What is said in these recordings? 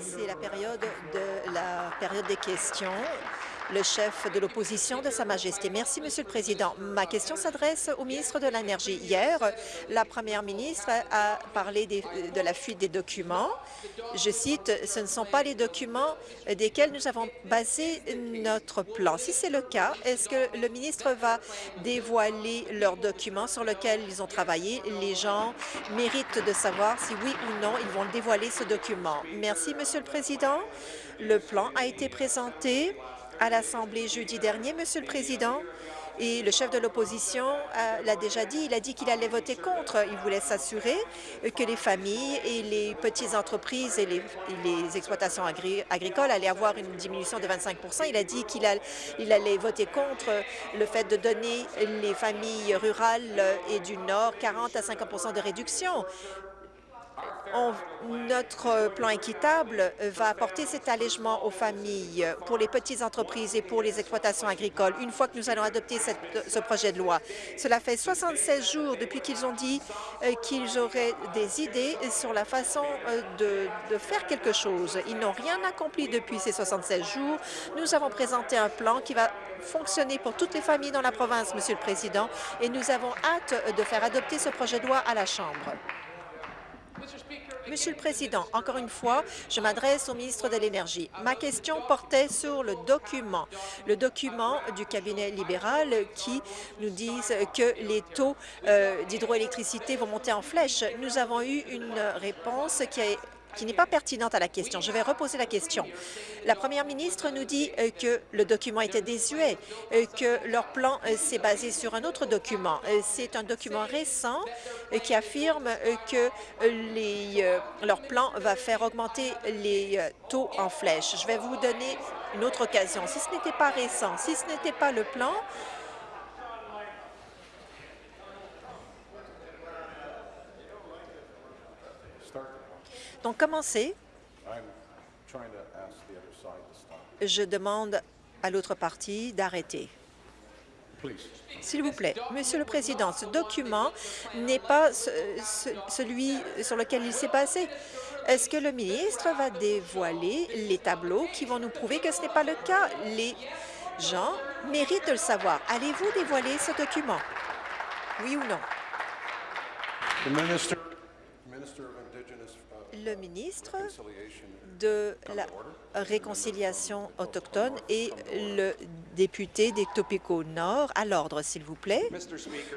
C'est la période de la période des questions le chef de l'opposition de Sa Majesté. Merci, Monsieur le Président. Ma question s'adresse au ministre de l'Énergie. Hier, la première ministre a parlé de la fuite des documents. Je cite, « Ce ne sont pas les documents desquels nous avons basé notre plan. » Si c'est le cas, est-ce que le ministre va dévoiler leurs documents sur lesquels ils ont travaillé? Les gens méritent de savoir si oui ou non ils vont dévoiler ce document. Merci, Monsieur le Président. Le plan a été présenté à l'Assemblée jeudi dernier, Monsieur le Président, et le chef de l'opposition euh, l'a déjà dit, il a dit qu'il allait voter contre. Il voulait s'assurer que les familles et les petites entreprises et les, exploitations agricoles allaient avoir une diminution de 25% Il a dit qu'il allait voter contre le fait de donner les familles rurales et du Nord 40 à 50 de réduction notre plan équitable va apporter cet allègement aux familles, pour les petites entreprises et pour les exploitations agricoles, une fois que nous allons adopter ce projet de loi. Cela fait 76 jours depuis qu'ils ont dit euh, qu'ils auraient des idées sur la façon euh, de, de faire quelque chose. Ils n'ont rien accompli depuis ces 76 jours. Nous avons présenté un plan qui va fonctionner pour toutes les familles dans la province, Monsieur le Président, et nous avons hâte de faire adopter ce projet de loi à la Chambre. Monsieur le Président, encore une fois, je m'adresse au ministre de l'Énergie. Ma question portait sur le document, le document du cabinet libéral qui nous dit que les taux euh, d'hydroélectricité vont monter en flèche. Nous avons eu une réponse qui a qui n'est pas pertinente à la question. Je vais reposer la question. La première ministre nous dit euh, que le document était désuet, euh, que leur plan euh, s'est basé sur un autre document. C'est un document récent qui affirme que leur plan va faire augmenter les taux en flèche. Je vais vous donner une autre occasion. Si ce n'était pas récent, si ce n'était pas le plan, Donc, commencez. Je demande à l'autre partie d'arrêter. S'il vous plaît. Monsieur le Président, ce document n'est pas celui sur lequel il s'est passé. Est-ce que le ministre va dévoiler les tableaux qui vont nous prouver que ce n'est pas le cas? Les gens méritent de le savoir. Allez-vous dévoiler ce document? Oui ou non? Le ministre de la réconciliation autochtone et le député des Topico Nord. À l'ordre, s'il vous plaît.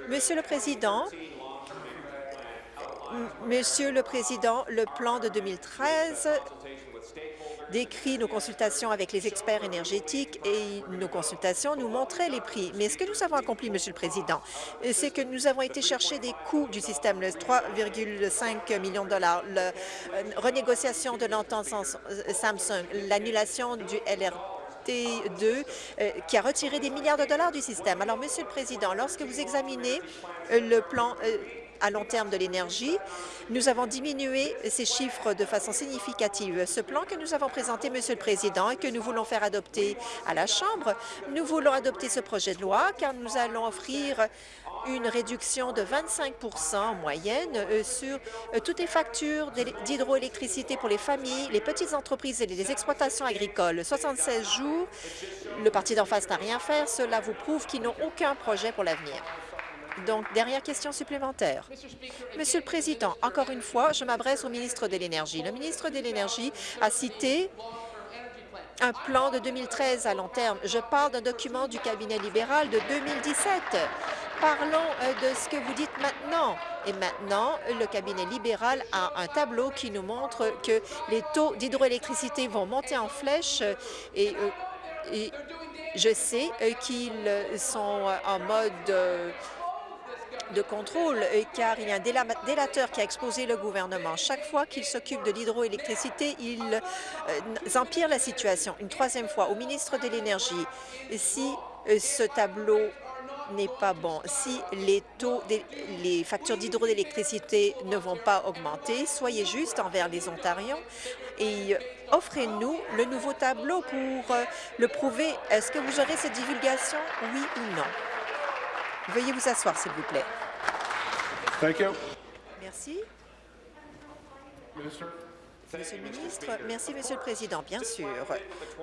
Monsieur le Président, Monsieur le Président, le plan de 2013 décrit nos consultations avec les experts énergétiques et nos consultations nous montraient les prix. Mais ce que nous avons accompli, Monsieur le Président, c'est que nous avons été chercher des coûts du système, 3,5 millions de dollars, la euh, renégociation de l'entente Samsung, l'annulation du LRT 2 euh, qui a retiré des milliards de dollars du système. Alors, Monsieur le Président, lorsque vous examinez euh, le plan à long terme de l'énergie. Nous avons diminué ces chiffres de façon significative. Ce plan que nous avons présenté, Monsieur le Président, et que nous voulons faire adopter à la Chambre, nous voulons adopter ce projet de loi car nous allons offrir une réduction de 25% en moyenne euh, sur euh, toutes les factures d'hydroélectricité pour les familles, les petites entreprises et les exploitations agricoles. 76 jours, le parti d'en face n'a rien fait. Cela vous prouve qu'ils n'ont aucun projet pour l'avenir. Donc, dernière question supplémentaire. Monsieur le Président, encore une fois, je m'adresse au ministre de l'Énergie. Le ministre de l'Énergie a cité un plan de 2013 à long terme. Je parle d'un document du cabinet libéral de 2017. Parlons euh, de ce que vous dites maintenant. Et maintenant, le cabinet libéral a un tableau qui nous montre que les taux d'hydroélectricité vont monter en flèche et, euh, je sais euh, qu'ils sont en mode de contrôle, euh, car il y a un délateur qui a exposé le gouvernement. Chaque fois qu'il s'occupe de l'hydroélectricité, il euh, empire la situation. Une troisième fois, au ministre de l'Énergie, si euh, ce tableau n'est pas bon. Si les taux, les factures d'hydroélectricité ne vont pas augmenter, soyez juste envers les Ontariens et offrez-nous le nouveau tableau pour le prouver. Est-ce que vous aurez cette divulgation, oui ou non? Veuillez vous asseoir, s'il vous plaît. Thank you. Merci. Monsieur le ministre, merci, Monsieur le Président. Bien sûr,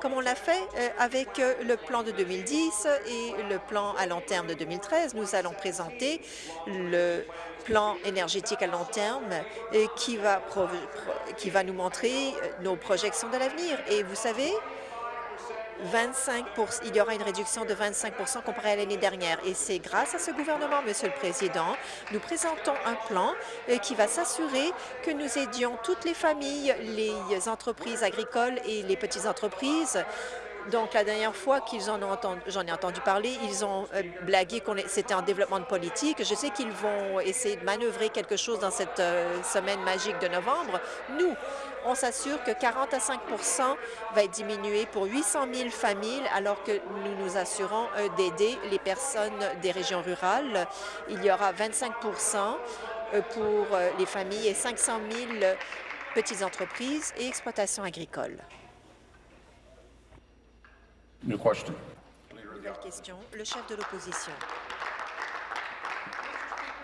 comme on l'a fait euh, avec euh, le plan de 2010 et le plan à long terme de 2013, nous allons présenter le plan énergétique à long terme euh, qui va, qui va nous montrer nos projections de l'avenir. Et vous savez, 25% il y aura une réduction de 25% comparé à l'année dernière. Et c'est grâce à ce gouvernement, Monsieur le Président, nous présentons un plan euh, qui va s'assurer que nous aidions toutes les familles, les entreprises agricoles et les petites entreprises donc, la dernière fois qu'ils en ont entendu, j'en ai entendu parler, ils ont euh, blagué que c'était en développement de politique. Je sais qu'ils vont essayer de manœuvrer quelque chose dans cette euh, semaine magique de novembre. Nous, on s'assure que 40 à 5 va être diminué pour 800 000 familles, alors que nous nous assurons euh, d'aider les personnes des régions rurales. Il y aura 25% pour les familles et 500 000 petites entreprises et exploitations agricoles. Nouvelle question, le chef de l'opposition.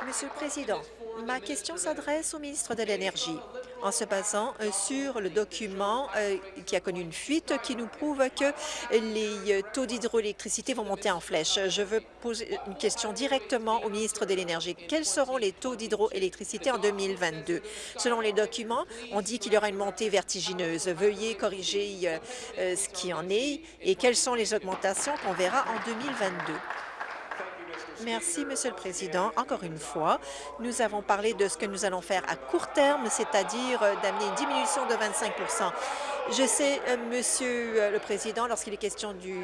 Monsieur le Président, ma question s'adresse au ministre de l'Énergie en se basant euh, sur le document euh, qui a connu une fuite qui nous prouve que les euh, taux d'hydroélectricité vont monter en flèche. Je veux poser une question directement au ministre de l'Énergie. Quels seront les taux d'hydroélectricité en 2022? Selon les documents, on dit qu'il y aura une montée vertigineuse. Veuillez corriger ce qui en est et quelles sont les augmentations qu'on verra en 2022. Merci, Monsieur le Président. Encore une fois, nous avons parlé de ce que nous allons faire à court terme, c'est-à-dire euh, d'amener une diminution de 25% Je sais, euh, Monsieur euh, le Président, lorsqu'il est question du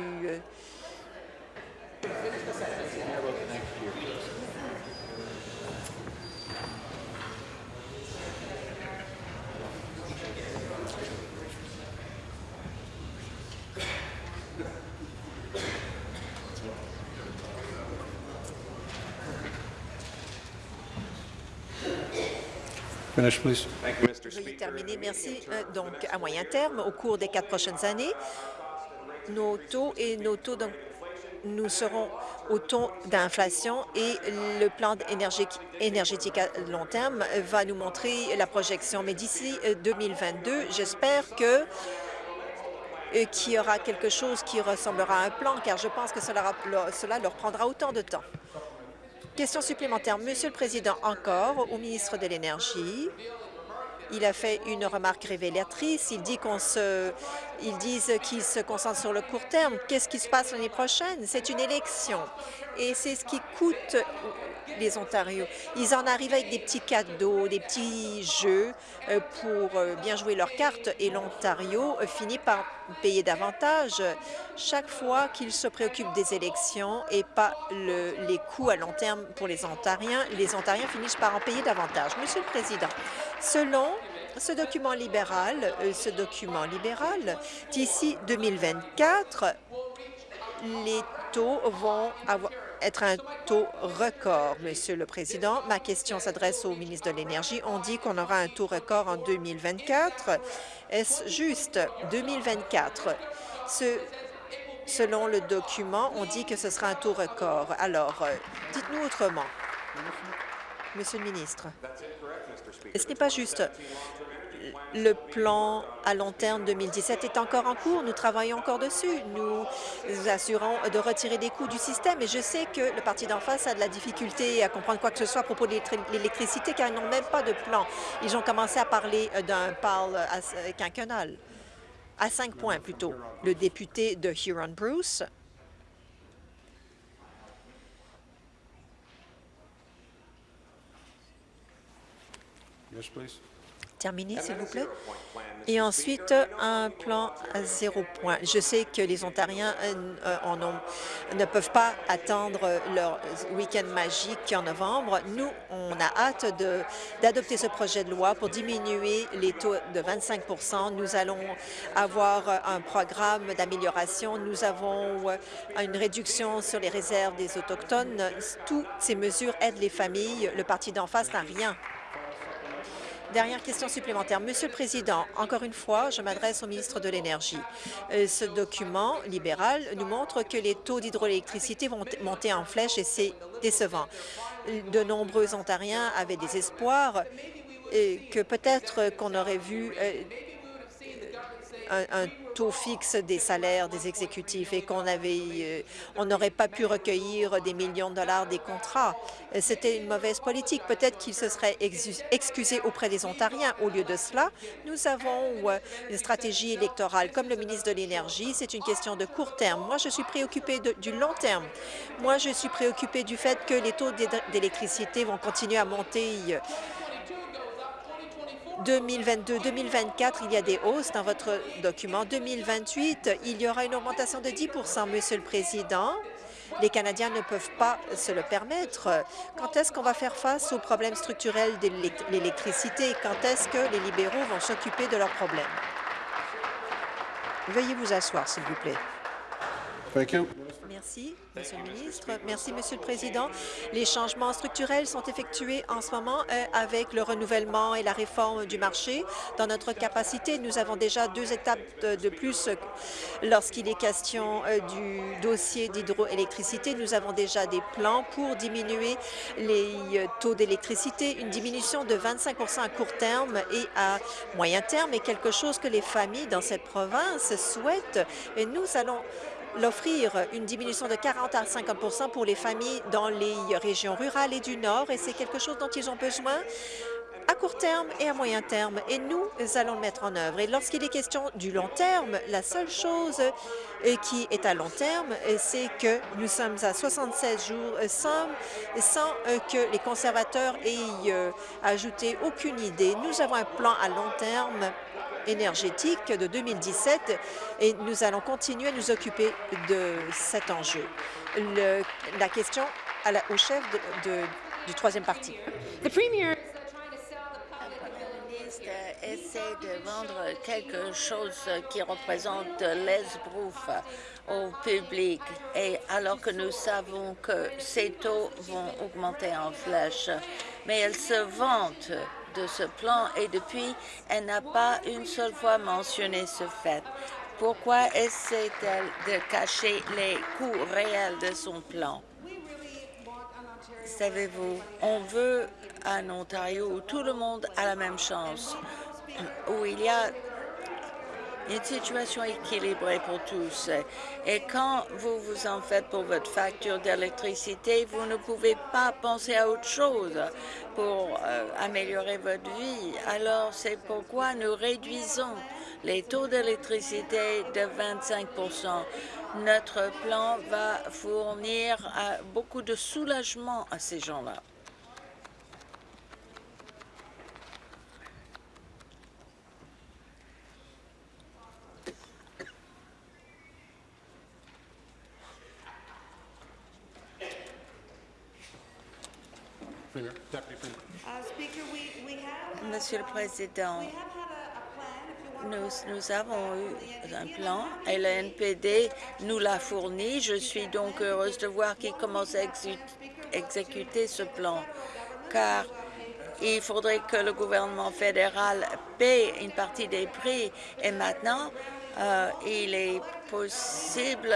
Veuillez terminer. Merci. Donc, à moyen terme, au cours des quatre prochaines années, nos taux et nos taux nous serons au taux d'inflation et le plan énergétique à long terme va nous montrer la projection. Mais d'ici 2022, euh, j'espère que euh, qu'il y aura quelque chose qui ressemblera à un plan, car je pense que cela, cela leur prendra autant de temps. Question supplémentaire. Monsieur le Président, encore au ministre de l'Énergie. Il a fait une remarque révélatrice. Il dit qu'on se, ils disent qu'ils se concentrent sur le court terme. Qu'est-ce qui se passe l'année prochaine? C'est une élection et c'est ce qui coûte les Ontarios. Ils en arrivent avec des petits cadeaux, des petits jeux euh, pour euh, bien jouer leurs cartes et l'Ontario euh, finit par payer davantage chaque fois qu'ils se préoccupent des élections et pas les coûts à long terme pour les Ontariens. Les Ontariens finissent par en payer davantage. Monsieur le Président, selon ce document libéral, ce document libéral, d'ici 2024, les taux vont être un taux record, Monsieur le Président. Ma question s'adresse au ministre de l'Énergie. On dit qu'on aura un taux record en 2024. Est-ce juste 2024? Ce, selon le document, on dit que ce sera un taux record. Alors, euh, dites-nous autrement. Monsieur le ministre, ce n'est pas juste le plan à long terme 2017 est encore en cours. Nous travaillons encore dessus. Nous assurons de retirer des coûts du système. Et je sais que le parti d'en face a de la difficulté à comprendre quoi que ce soit à propos de l'électricité, car ils n'ont même pas de plan. Ils ont commencé à parler d'un parle quinquennal, à cinq points plutôt. Le député de Huron-Bruce Terminer, s'il vous plaît. Et ensuite, un plan à zéro point. Je sais que les Ontariens euh, en ont, ne peuvent pas attendre leur week-end magique en novembre. Nous, on a hâte d'adopter ce projet de loi pour diminuer les taux de 25 Nous allons avoir un programme d'amélioration. Nous avons euh, une réduction sur les réserves des Autochtones. Toutes ces mesures aident les familles. Le parti d'en face n'a rien Dernière question supplémentaire. Monsieur le Président, encore une fois, je m'adresse au ministre de l'Énergie. Euh, ce document libéral nous montre que les taux d'hydroélectricité vont monter en flèche et c'est décevant. De nombreux Ontariens avaient des espoirs et que peut-être qu'on aurait vu un, taux fixe des salaires des exécutifs et qu'on avait, euh, on n'aurait pas pu recueillir des millions de dollars des contrats. C'était une mauvaise politique. Peut-être qu'il se serait excusé auprès des Ontariens. Au lieu de cela, nous avons euh, une stratégie électorale. Comme le ministre de l'Énergie, c'est une question de court terme. Moi, je suis préoccupée du long terme. Moi, je suis préoccupée du fait que les taux d'électricité vont continuer à monter 2022-2024, il y a des hausses dans votre document. 2028, il y aura une augmentation de 10% Monsieur le Président, les Canadiens ne peuvent pas se le permettre. Quand est-ce qu'on va faire face aux problèmes structurels de l'électricité? Quand est-ce que les libéraux vont s'occuper de leurs problèmes? Veuillez vous asseoir, s'il vous plaît. Merci, Monsieur le ministre. Merci, Monsieur le Président. Les changements structurels sont effectués en ce moment euh, avec le renouvellement et la réforme du marché. Dans notre capacité, nous avons déjà deux étapes de, plus lorsqu'il est question euh, du dossier d'hydroélectricité. Nous avons déjà des plans pour diminuer les euh, taux d'électricité. Une diminution de 25% à court terme et à moyen terme est quelque chose que les familles dans cette province souhaitent. Et nous allons l'offrir une diminution de 40 à 50 pour les familles dans les régions rurales et du Nord, et c'est quelque chose dont ils ont besoin à court terme et à moyen terme, et nous allons le mettre en œuvre. Et lorsqu'il est question du long terme, la seule chose euh, qui est à long terme, euh, c'est que nous sommes à 76 jours euh, sans, sans que les conservateurs aient ajouté aucune idée. Nous avons un plan à long terme énergétique de 2017 et nous allons continuer à nous occuper de cet enjeu. Le, la question à la, au chef de, de, du troisième parti. The premier essaie de vendre quelque chose qui représente l'esbrouf au public, et alors que nous savons que ces taux vont augmenter en flèche. Mais elle se vante de ce plan et depuis, elle n'a pas une seule fois mentionné ce fait. Pourquoi essaie-t-elle de cacher les coûts réels de son plan? Savez-vous, on veut un Ontario où tout le monde a la même chance, où il y a une situation équilibrée pour tous. Et quand vous vous en faites pour votre facture d'électricité, vous ne pouvez pas penser à autre chose pour euh, améliorer votre vie. Alors, c'est pourquoi nous réduisons les taux d'électricité de 25% Notre plan va fournir euh, beaucoup de soulagement à ces gens-là. Monsieur le Président, nous, nous, avons eu un plan. Et le NPD nous l'a fourni. Je suis donc heureuse de voir qu'il commence à exécuter ce plan, car il faudrait que le gouvernement fédéral paie une partie des prix. Et maintenant, euh, il est possible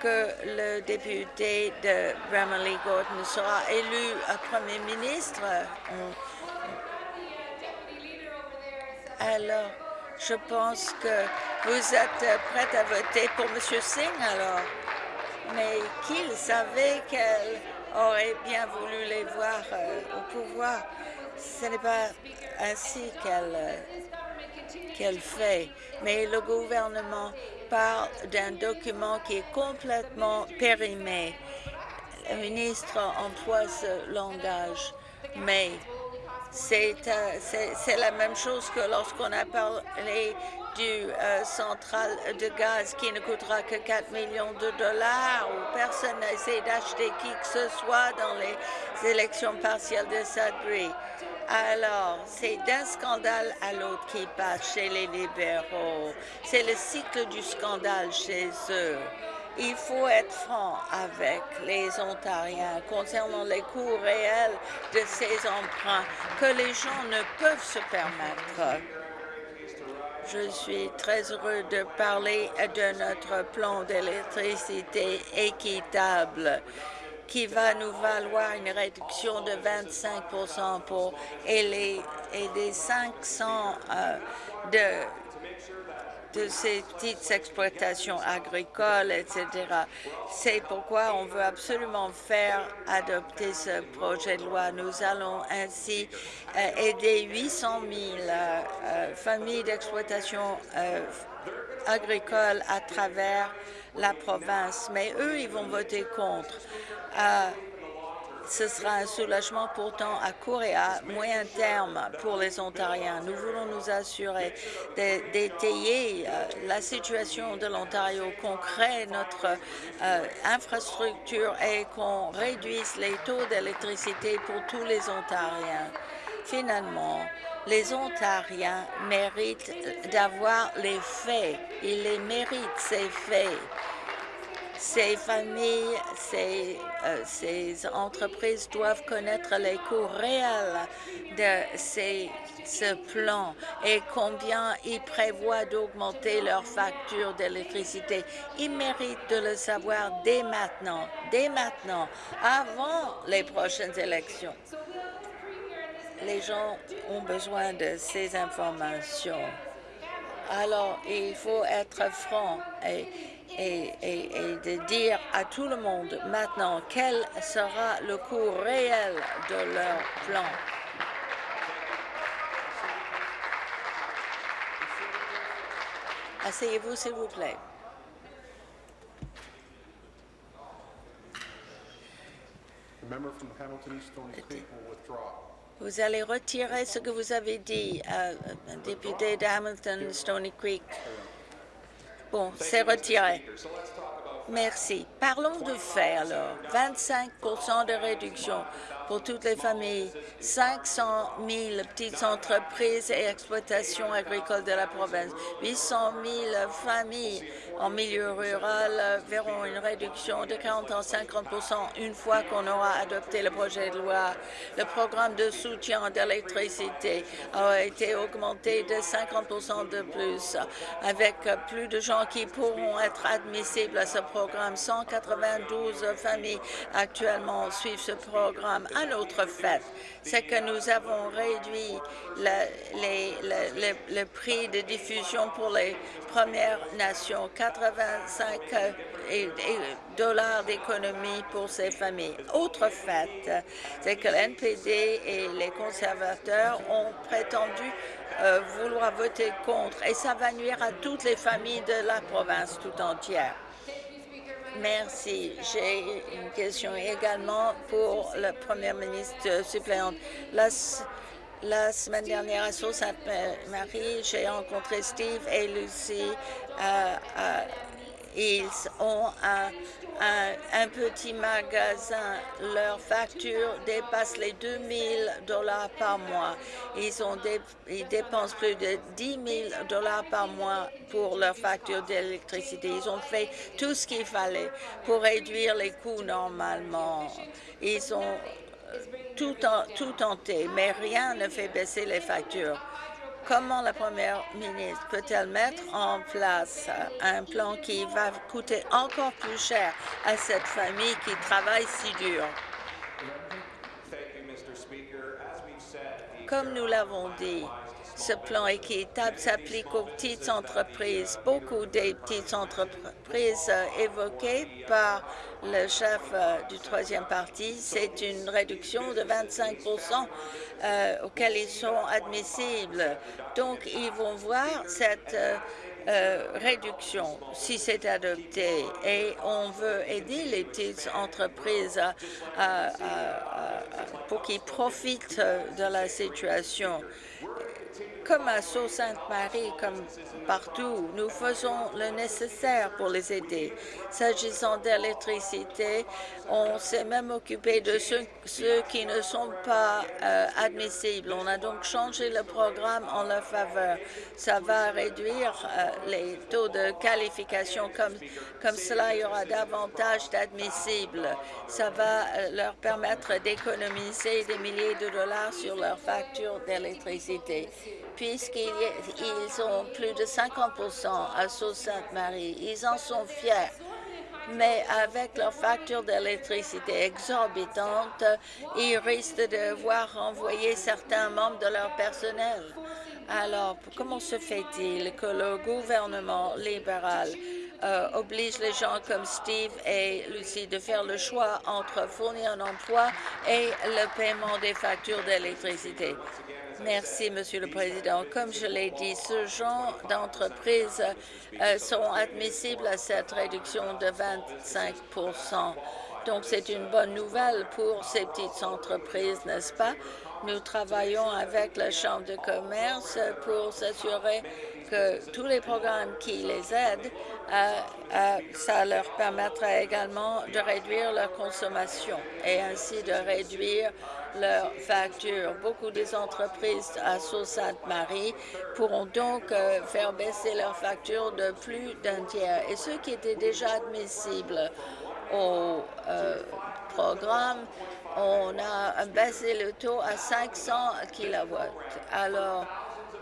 que le député de Bramley Gordon sera élu Premier ministre. Alors, je pense que vous êtes prête à voter pour M. Singh, alors. Mais qu'il savait qu'elle aurait bien voulu les voir euh, au pouvoir. Ce n'est pas ainsi qu'elle euh, qu'elle fait. Mais le gouvernement parle d'un document qui est complètement périmé. Le ministre emploie ce langage, mais euh, c'est la même chose que lorsqu'on a parlé du euh, central de gaz qui ne coûtera que 4 millions de dollars, où personne n'a essayé d'acheter qui que ce soit dans les élections partielles de Sudbury. Alors, c'est d'un scandale à l'autre qui passe chez les libéraux. C'est le cycle du scandale chez eux. Il faut être franc avec les Ontariens concernant les coûts réels de ces emprunts que les gens ne peuvent se permettre. Je suis très heureux de parler de notre plan d'électricité équitable qui va nous valoir une réduction de 25% pour des 500 de de ces petites exploitations agricoles, etc. C'est pourquoi on veut absolument faire adopter ce projet de loi. Nous allons ainsi aider 800 000 familles d'exploitation agricole à travers la province. Mais eux, ils vont voter contre. Ce sera un soulagement pourtant à court et à moyen terme pour les Ontariens. Nous voulons nous assurer d'étayer la situation de l'Ontario, qu'on crée notre infrastructure et qu'on réduise les taux d'électricité pour tous les Ontariens. Finalement, les Ontariens méritent d'avoir les faits. Ils les méritent, ces faits. Ces familles, ces, ces, entreprises doivent connaître les coûts réels de ces, ce plan et combien ils prévoient d'augmenter leurs factures d'électricité. Ils méritent de le savoir dès maintenant, dès maintenant, avant les prochaines élections. Les gens ont besoin de ces informations. Alors, il faut être franc et, dire à tout le monde maintenant quel sera le coût réel de leur plan. Asseyez-vous, s'il vous plaît. Vous allez retirer ce que vous avez dit, euh, député d'Hamilton, Stony Creek. Bon, c'est retiré. Merci. Parlons de fait alors. 25% de réduction pour toutes les familles, 500 000 petites entreprises et exploitations agricoles de la province, 800 000 familles en milieu rural verront une réduction de 40 à 50% une fois qu'on aura adopté le projet de loi. Le programme de soutien d'électricité a été augmenté de 50% de plus, avec plus de gens qui pourront être admissibles à ce programme. 192 familles actuellement suivent ce programme. Un autre fait, c'est que nous avons réduit le, prix de diffusion pour les Premières Nations, 85 dollars d'économie pour ces familles. Autre fait, c'est que l'NPD et les conservateurs ont prétendu euh, vouloir voter contre et ça va nuire à toutes les familles de la province tout entière. Merci. J'ai une question également pour le Premier ministre suppléante. La, la semaine dernière à Sault-Sainte-Marie, j'ai rencontré Steve et Lucie. Euh, euh, ils ont un, un, petit magasin. Leur facture dépasse les 2 000 dollars par mois. Ils, ont ils dépensent plus de 10 000 dollars par mois pour leur facture d'électricité. Ils ont fait tout ce qu'il fallait pour réduire les coûts normalement. Ils ont tout, en, tout tenté, mais rien ne fait baisser les factures. Comment la première ministre peut-elle mettre en place un plan qui va coûter encore plus cher à cette famille qui travaille si dur? Comme nous l'avons dit, ce plan équitable s'applique aux petites entreprises. Beaucoup des petites entreprises évoquées par le chef du troisième parti, c'est une réduction de 25% euh, auxquelles ils sont admissibles. Donc, ils vont voir cette euh, réduction si c'est adopté et on veut aider les petites entreprises pour qu'ils profitent de la situation comme à Sault-Sainte-Marie, comme partout, nous faisons le nécessaire pour les aider. S'agissant d'électricité, on s'est même occupé de ceux, qui ne sont pas euh, admissibles. On a donc changé le programme en leur faveur. Ça va réduire euh, les taux de qualification. Comme, comme cela, il y aura davantage d'admissibles. Ça va euh, leur permettre d'économiser des milliers de dollars sur leur facture d'électricité puisqu'ils ont plus de 50 à Sault-Sainte-Marie. Ils en sont fiers. mais avec leurs factures d'électricité exorbitantes, ils risquent de devoir renvoyer certains membres de leur personnel. Alors, comment se fait-il que le gouvernement libéral euh, oblige les gens comme Steve et Lucie de faire le choix entre fournir un emploi et le paiement des factures d'électricité? Merci, Monsieur le Président. Comme je l'ai dit, ce genre d'entreprises euh, sont admissibles à cette réduction de 25% Donc, c'est une bonne nouvelle pour ces petites entreprises, n'est-ce pas? Nous travaillons avec la Chambre de commerce pour s'assurer tous les programmes qui les aident, euh, euh, ça leur permettra également de réduire leur consommation et ainsi de réduire leurs factures. Beaucoup des entreprises à Sault-Sainte-Marie pourront donc euh, faire baisser leurs factures de plus d'un tiers. Et ceux qui étaient déjà admissibles au programme on a baissé le taux à 500 kW. Alors,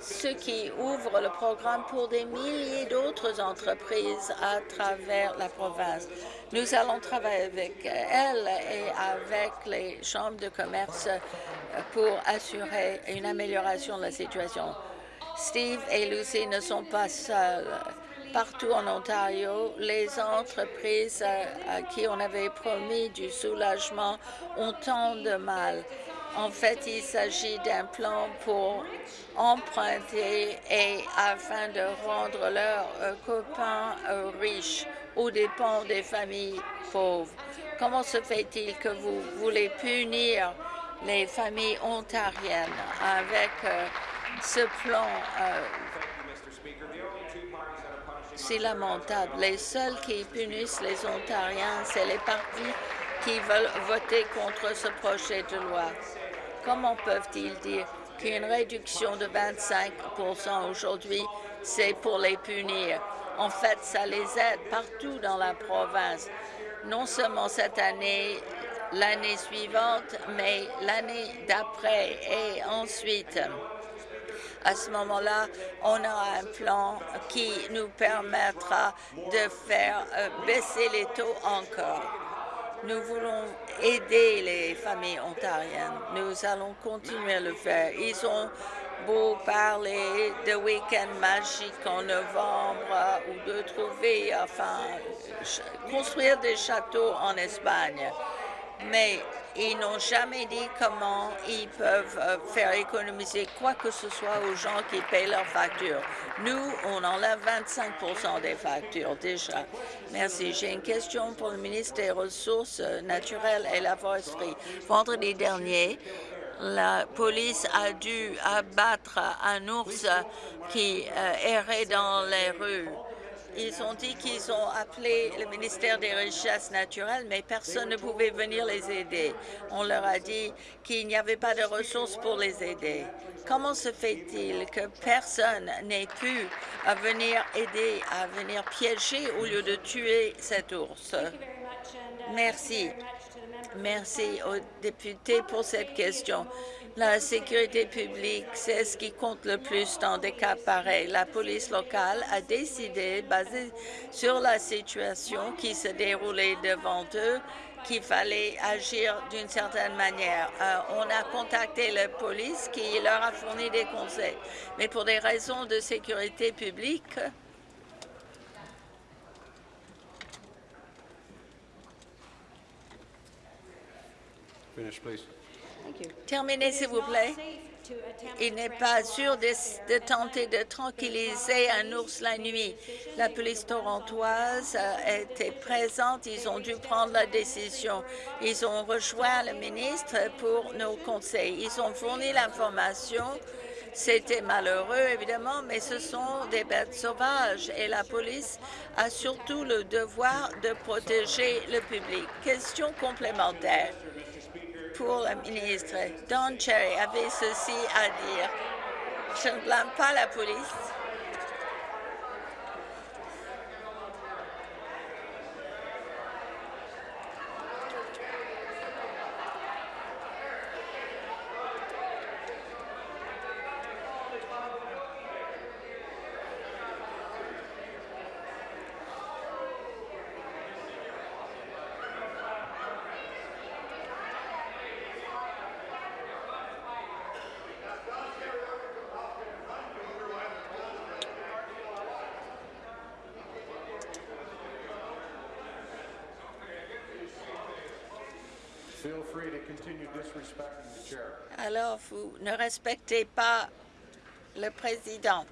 ce qui ouvre le programme pour des milliers d'autres entreprises à travers la province. Nous allons travailler avec elles et avec les chambres de commerce pour assurer une amélioration de la situation. Steve et Lucy ne sont pas seuls. Partout en Ontario, les entreprises à qui on avait promis du soulagement ont tant de mal. En fait, il s'agit d'un plan pour emprunter et afin de rendre leurs euh, copains euh, riches aux dépens des familles pauvres. Comment se fait-il que vous voulez punir les familles ontariennes avec euh, ce plan c'est lamentable? Les seuls qui punissent les Ontariens, c'est les partis qui veulent voter contre ce projet de loi. Comment peuvent-ils dire qu'une réduction de 25% aujourd'hui, c'est pour les punir? En fait, ça les aide partout dans la province, non seulement cette année, l'année suivante, mais l'année d'après et ensuite. À ce moment-là, on aura un plan qui nous permettra de faire euh, baisser les taux encore. Nous voulons aider les familles ontariennes. Nous allons continuer à le faire. Ils ont beau parler de week-end magique en novembre ou de trouver, enfin, construire des châteaux en Espagne. Mais ils n'ont jamais dit comment ils peuvent euh, faire économiser quoi que ce soit aux gens qui payent leurs factures. Nous, on enlève 25% des factures déjà. Merci. J'ai une question pour le ministre des Ressources naturelles et la foresterie. Vendredi dernier, la police a dû abattre un ours qui euh, errait dans les rues. Ils ont dit qu'ils ont appelé le ministère des Richesses naturelles, mais personne ne pouvait venir les aider. On leur a dit qu'il n'y avait pas de ressources pour les aider. Comment se fait-il que personne n'ait pu venir aider, à venir piéger au lieu de tuer cet ours? Merci. Merci aux députés pour cette question. La sécurité publique, c'est ce qui compte le plus dans des cas pareils. La police locale a décidé, basé sur la situation qui se déroulait devant eux, qu'il fallait agir d'une certaine manière. Euh, on a contacté la police qui leur a fourni des conseils. Mais pour des raisons de sécurité publique. Terminez, s'il vous plaît. Il n'est pas sûr de, tenter de tranquilliser un ours la nuit. La police torontoise était présente. Ils ont dû prendre la décision. Ils ont rejoint le ministre pour nos conseils. Ils ont fourni l'information. C'était malheureux, évidemment, mais ce sont des bêtes sauvages et la police a surtout le devoir de protéger le public. Question complémentaire pour la ministre. Don Cherry avait ceci à dire. Je ne blâme pas la police. Alors, vous ne respectez pas le président.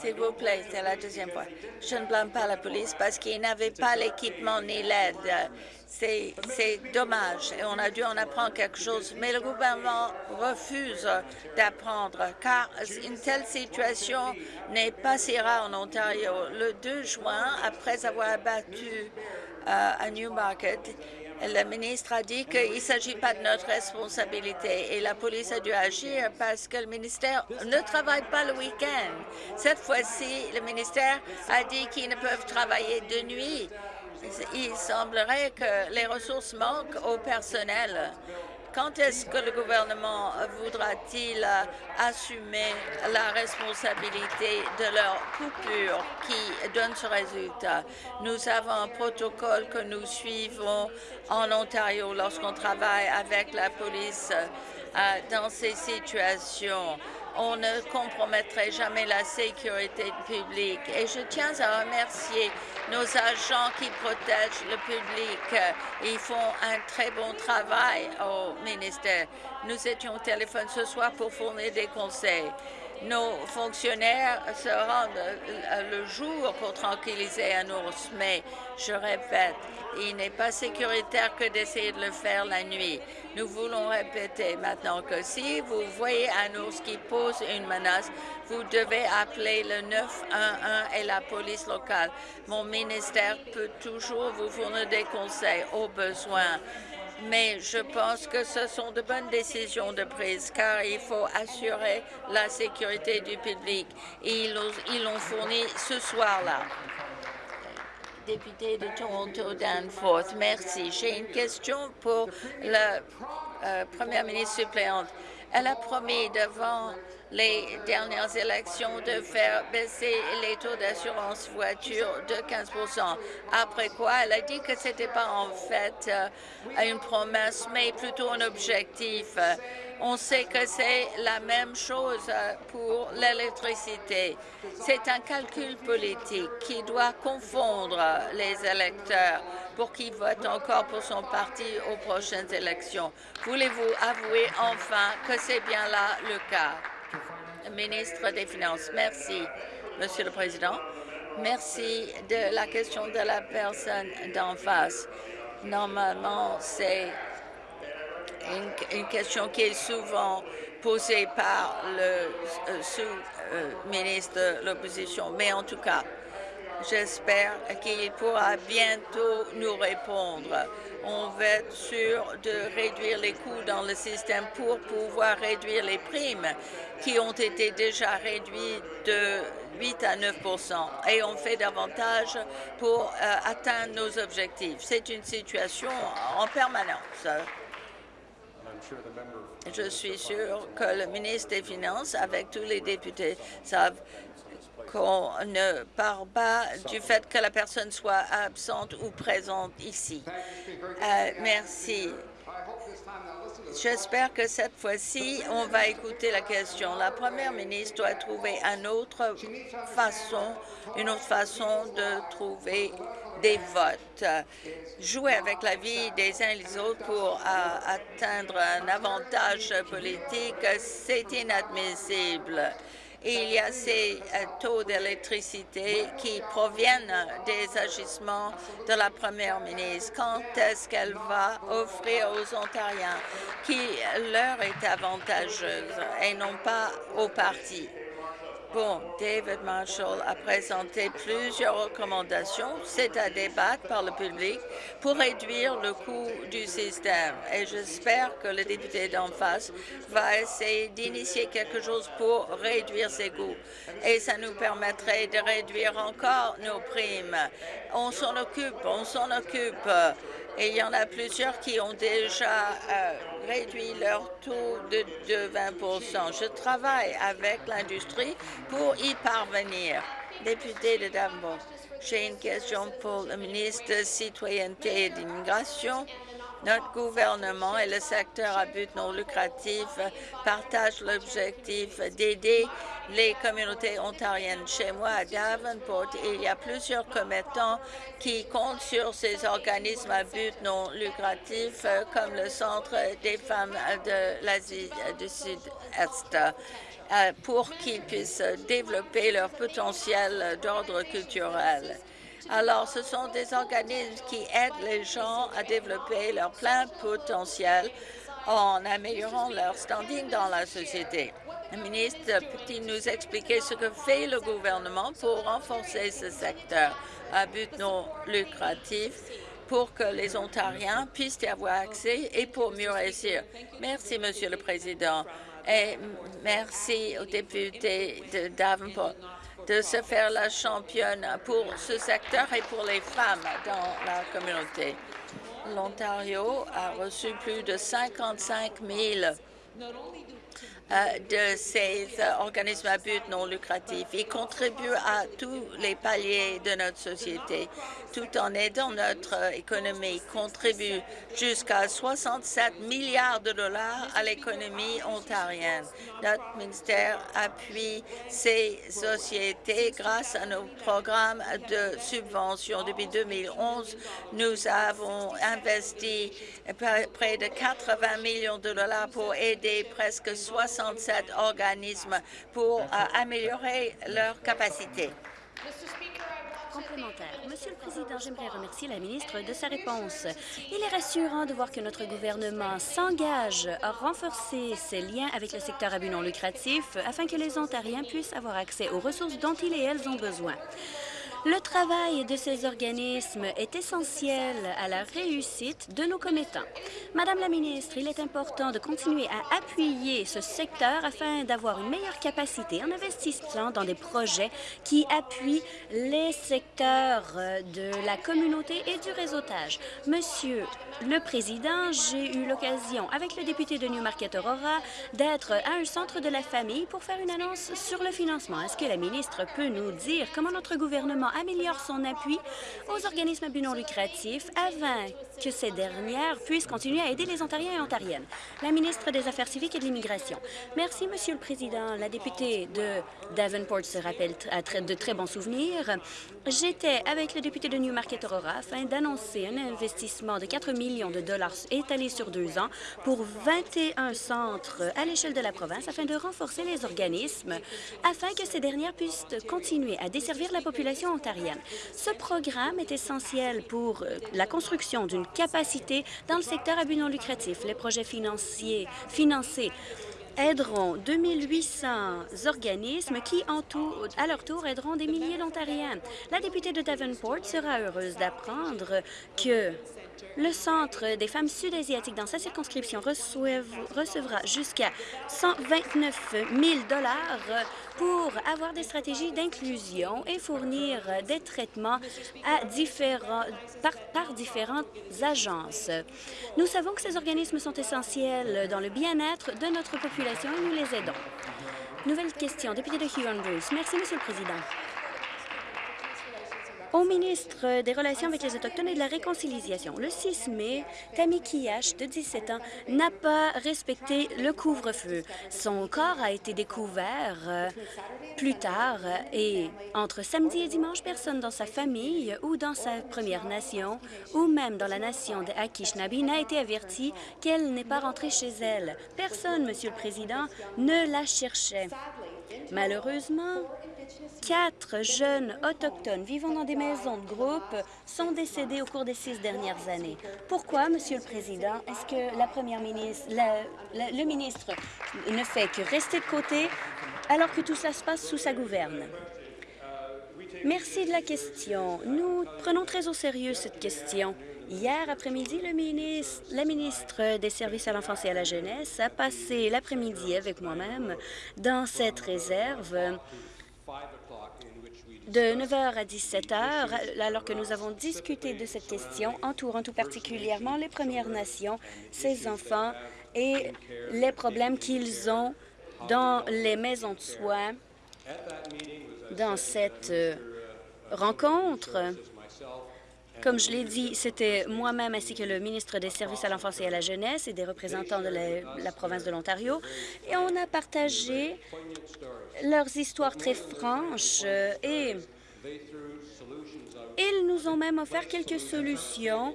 S'il vous plaît, c'est la deuxième fois. Je ne blâme pas la police parce qu'ils n'avaient pas l'équipement ni l'aide. C'est dommage et on a dû en apprendre quelque chose. Mais le gouvernement refuse d'apprendre car une telle situation n'est pas si rare en Ontario. Le 2 juin, après avoir abattu euh, à Newmarket, le ministre a dit qu'il ne s'agit pas de notre responsabilité et la police a dû agir parce que le ministère ne travaille pas le week-end. Cette fois-ci, le ministère a dit qu'ils ne peuvent travailler de nuit. Il semblerait que les ressources manquent au personnel. Quand est-ce que le gouvernement voudra-t-il assumer la responsabilité de leur coupure qui donne ce résultat? Nous avons un protocole que nous suivons en Ontario lorsqu'on travaille avec la police euh, dans ces situations. On ne compromettrait jamais la sécurité publique. Et je tiens à remercier nos agents qui protègent le public. Ils font un très bon travail au ministère. Nous étions au téléphone ce soir pour fournir des conseils. Nos fonctionnaires se rendent euh, le jour pour tranquilliser un ours, mais je répète, il n'est pas sécuritaire que d'essayer de le faire la nuit. Nous voulons répéter maintenant que si vous voyez un ours qui pose une menace, vous devez appeler le 911 et la police locale. Mon ministère peut toujours vous fournir des conseils au besoin mais je pense que ce sont de bonnes décisions de prise car il faut assurer la sécurité du public. Et ils l'ont fourni ce soir-là. Député de Toronto, Danforth, merci. J'ai une question pour la euh, première ministre suppléante. Elle a promis devant les dernières élections de faire baisser les taux d'assurance voiture de 15 Après quoi, elle a dit que ce n'était pas en fait euh, une promesse, mais plutôt un objectif. On sait que c'est la même chose euh, pour l'électricité. C'est un calcul politique qui doit confondre les électeurs pour qu'ils votent encore pour son parti aux prochaines élections. Voulez-vous avouer enfin que c'est bien là le cas? ministre des Finances. Merci, Monsieur le Président. Merci de la question de la personne d'en face. Normalement, c'est une, question qui est souvent posée par le euh, sous-ministre de l'Opposition. Mais en tout cas, j'espère qu'il pourra bientôt nous répondre on va être sûr de réduire les coûts dans le système pour pouvoir réduire les primes qui ont été déjà réduites de 8 à 9% et on fait davantage pour euh, atteindre nos objectifs. C'est une situation en permanence. Je suis sûr que le ministre des Finances, avec tous les députés, savent qu'on ne parle pas du fait que la personne soit absente ou présente ici. Euh, merci. J'espère que cette fois-ci, on va écouter la question. La première ministre doit trouver une autre façon, une autre façon de trouver des votes. Jouer avec la vie des uns et des autres pour euh, atteindre un avantage politique, c'est inadmissible il y a ces euh, taux d'électricité qui proviennent des agissements de la première ministre. Quand est-ce qu'elle va offrir aux Ontariens qui leur est avantageuse et non pas aux partis? Bon, David Marshall a présenté plusieurs recommandations. C'est à débattre par le public pour réduire le coût du système. Et j'espère que le député d'en face va essayer d'initier quelque chose pour réduire ses coûts. Et ça nous permettrait de réduire encore nos primes. On s'en occupe, on s'en occupe. Et il y en a plusieurs qui ont déjà euh, réduit leur taux de, de 20% Je travaille avec l'industrie pour y parvenir. Député de Danforth, j'ai une question pour le ministre de Citoyenneté et d'immigration. Notre gouvernement et le secteur à but non lucratif partagent l'objectif d'aider les communautés ontariennes. Chez moi, à Davenport, il y a plusieurs commettants qui comptent sur ces organismes à but non lucratif, comme le Centre des femmes de l'Asie du Sud-Est, euh, pour qu'ils puissent développer leur potentiel d'ordre culturel. Alors, ce sont des organismes qui aident les gens à développer leur plein potentiel en améliorant leur standing dans la société. Le ministre peut-il nous expliquer ce que fait le gouvernement pour renforcer ce secteur à but non lucratif pour que les Ontariens puissent y avoir accès et pour mieux réussir. Merci, Monsieur le Président, et merci aux députés de Davenport de se faire la championne pour ce secteur et pour les femmes dans la communauté. L'Ontario a reçu plus de 55 000 euh, de ces euh, organismes à but non lucratif. Ils contribuent à tous les paliers de notre société, tout en aidant notre euh, économie. Ils contribuent jusqu'à 67 milliards de dollars à l'économie ontarienne. Notre ministère appuie ces sociétés grâce à nos programmes de subvention. Depuis 2011, nous avons investi près de 80 millions de dollars pour aider presque 60 67 organismes pour euh, améliorer leurs capacités. Complémentaire. Monsieur le Président, j'aimerais remercier la ministre de sa réponse. Il est rassurant de voir que notre gouvernement s'engage à renforcer ses liens avec le secteur à but non lucratif afin que les Ontariens puissent avoir accès aux ressources dont ils et elles ont besoin. Le travail de ces organismes est essentiel à la réussite de nos commettants. Madame la ministre, il est important de continuer à appuyer ce secteur afin d'avoir une meilleure capacité en investissant dans des projets qui appuient les secteurs de la communauté et du réseautage. Monsieur le Président, j'ai eu l'occasion, avec le député de Newmarket Aurora, d'être à un centre de la famille pour faire une annonce sur le financement. Est-ce que la ministre peut nous dire comment notre gouvernement améliore son appui aux organismes à but non lucratif que ces dernières puissent continuer à aider les Ontariens et Ontariennes. La ministre des Affaires civiques et de l'immigration. Merci, Monsieur le Président. La députée de Davenport se rappelle de très bons souvenirs. J'étais avec le député de Newmarket Aurora afin d'annoncer un investissement de 4 millions de dollars étalé sur deux ans pour 21 centres à l'échelle de la province afin de renforcer les organismes afin que ces dernières puissent continuer à desservir la population ontarienne. Ce programme est essentiel pour euh, la construction d'une capacité dans le secteur à but non lucratif. Les projets financés aideront 2800 organismes qui, à leur tour, aideront des milliers d'Ontariens. La députée de Davenport sera heureuse d'apprendre que le Centre des femmes sud-asiatiques dans sa circonscription recevra jusqu'à 129 000 pour avoir des stratégies d'inclusion et fournir des traitements par, différentes agences. Nous savons que ces organismes sont essentiels dans le bien-être de notre population et nous les aidons. Nouvelle question, député de Huron-Bruce. Merci, Monsieur le Président au ministre des Relations avec les Autochtones et de la Réconciliation. Le 6 mai, Tammy Kiyash, de 17 ans, n'a pas respecté le couvre-feu. Son corps a été découvert euh, plus tard et entre samedi et dimanche, personne dans sa famille ou dans sa Première Nation ou même dans la nation de Anishinaabe n'a été averti qu'elle n'est pas rentrée chez elle. Personne, Monsieur le Président, ne la cherchait. Malheureusement, Quatre jeunes autochtones vivant dans des maisons de groupe sont décédés au cours des six dernières années. Pourquoi, Monsieur le Président, est-ce que la Première ministre, le ministre ne fait que rester de côté alors que tout cela se passe sous sa gouverne? Merci de la question. Nous prenons très au sérieux cette question. Hier après-midi, la ministre des Services à l'enfance et à la jeunesse a passé l'après-midi avec moi-même dans cette réserve de 9h à 17h, alors que nous avons discuté de cette question, entourant tout particulièrement les Premières Nations, ces enfants et les problèmes qu'ils ont dans les maisons de soins. Dans cette euh, rencontre, Comme je l'ai dit, c'était moi-même ainsi que le ministre des Services à l'enfance et à la jeunesse et des représentants de la, province de l'Ontario. Et on a partagé leurs histoires très franches euh, et ils nous ont même offert quelques solutions,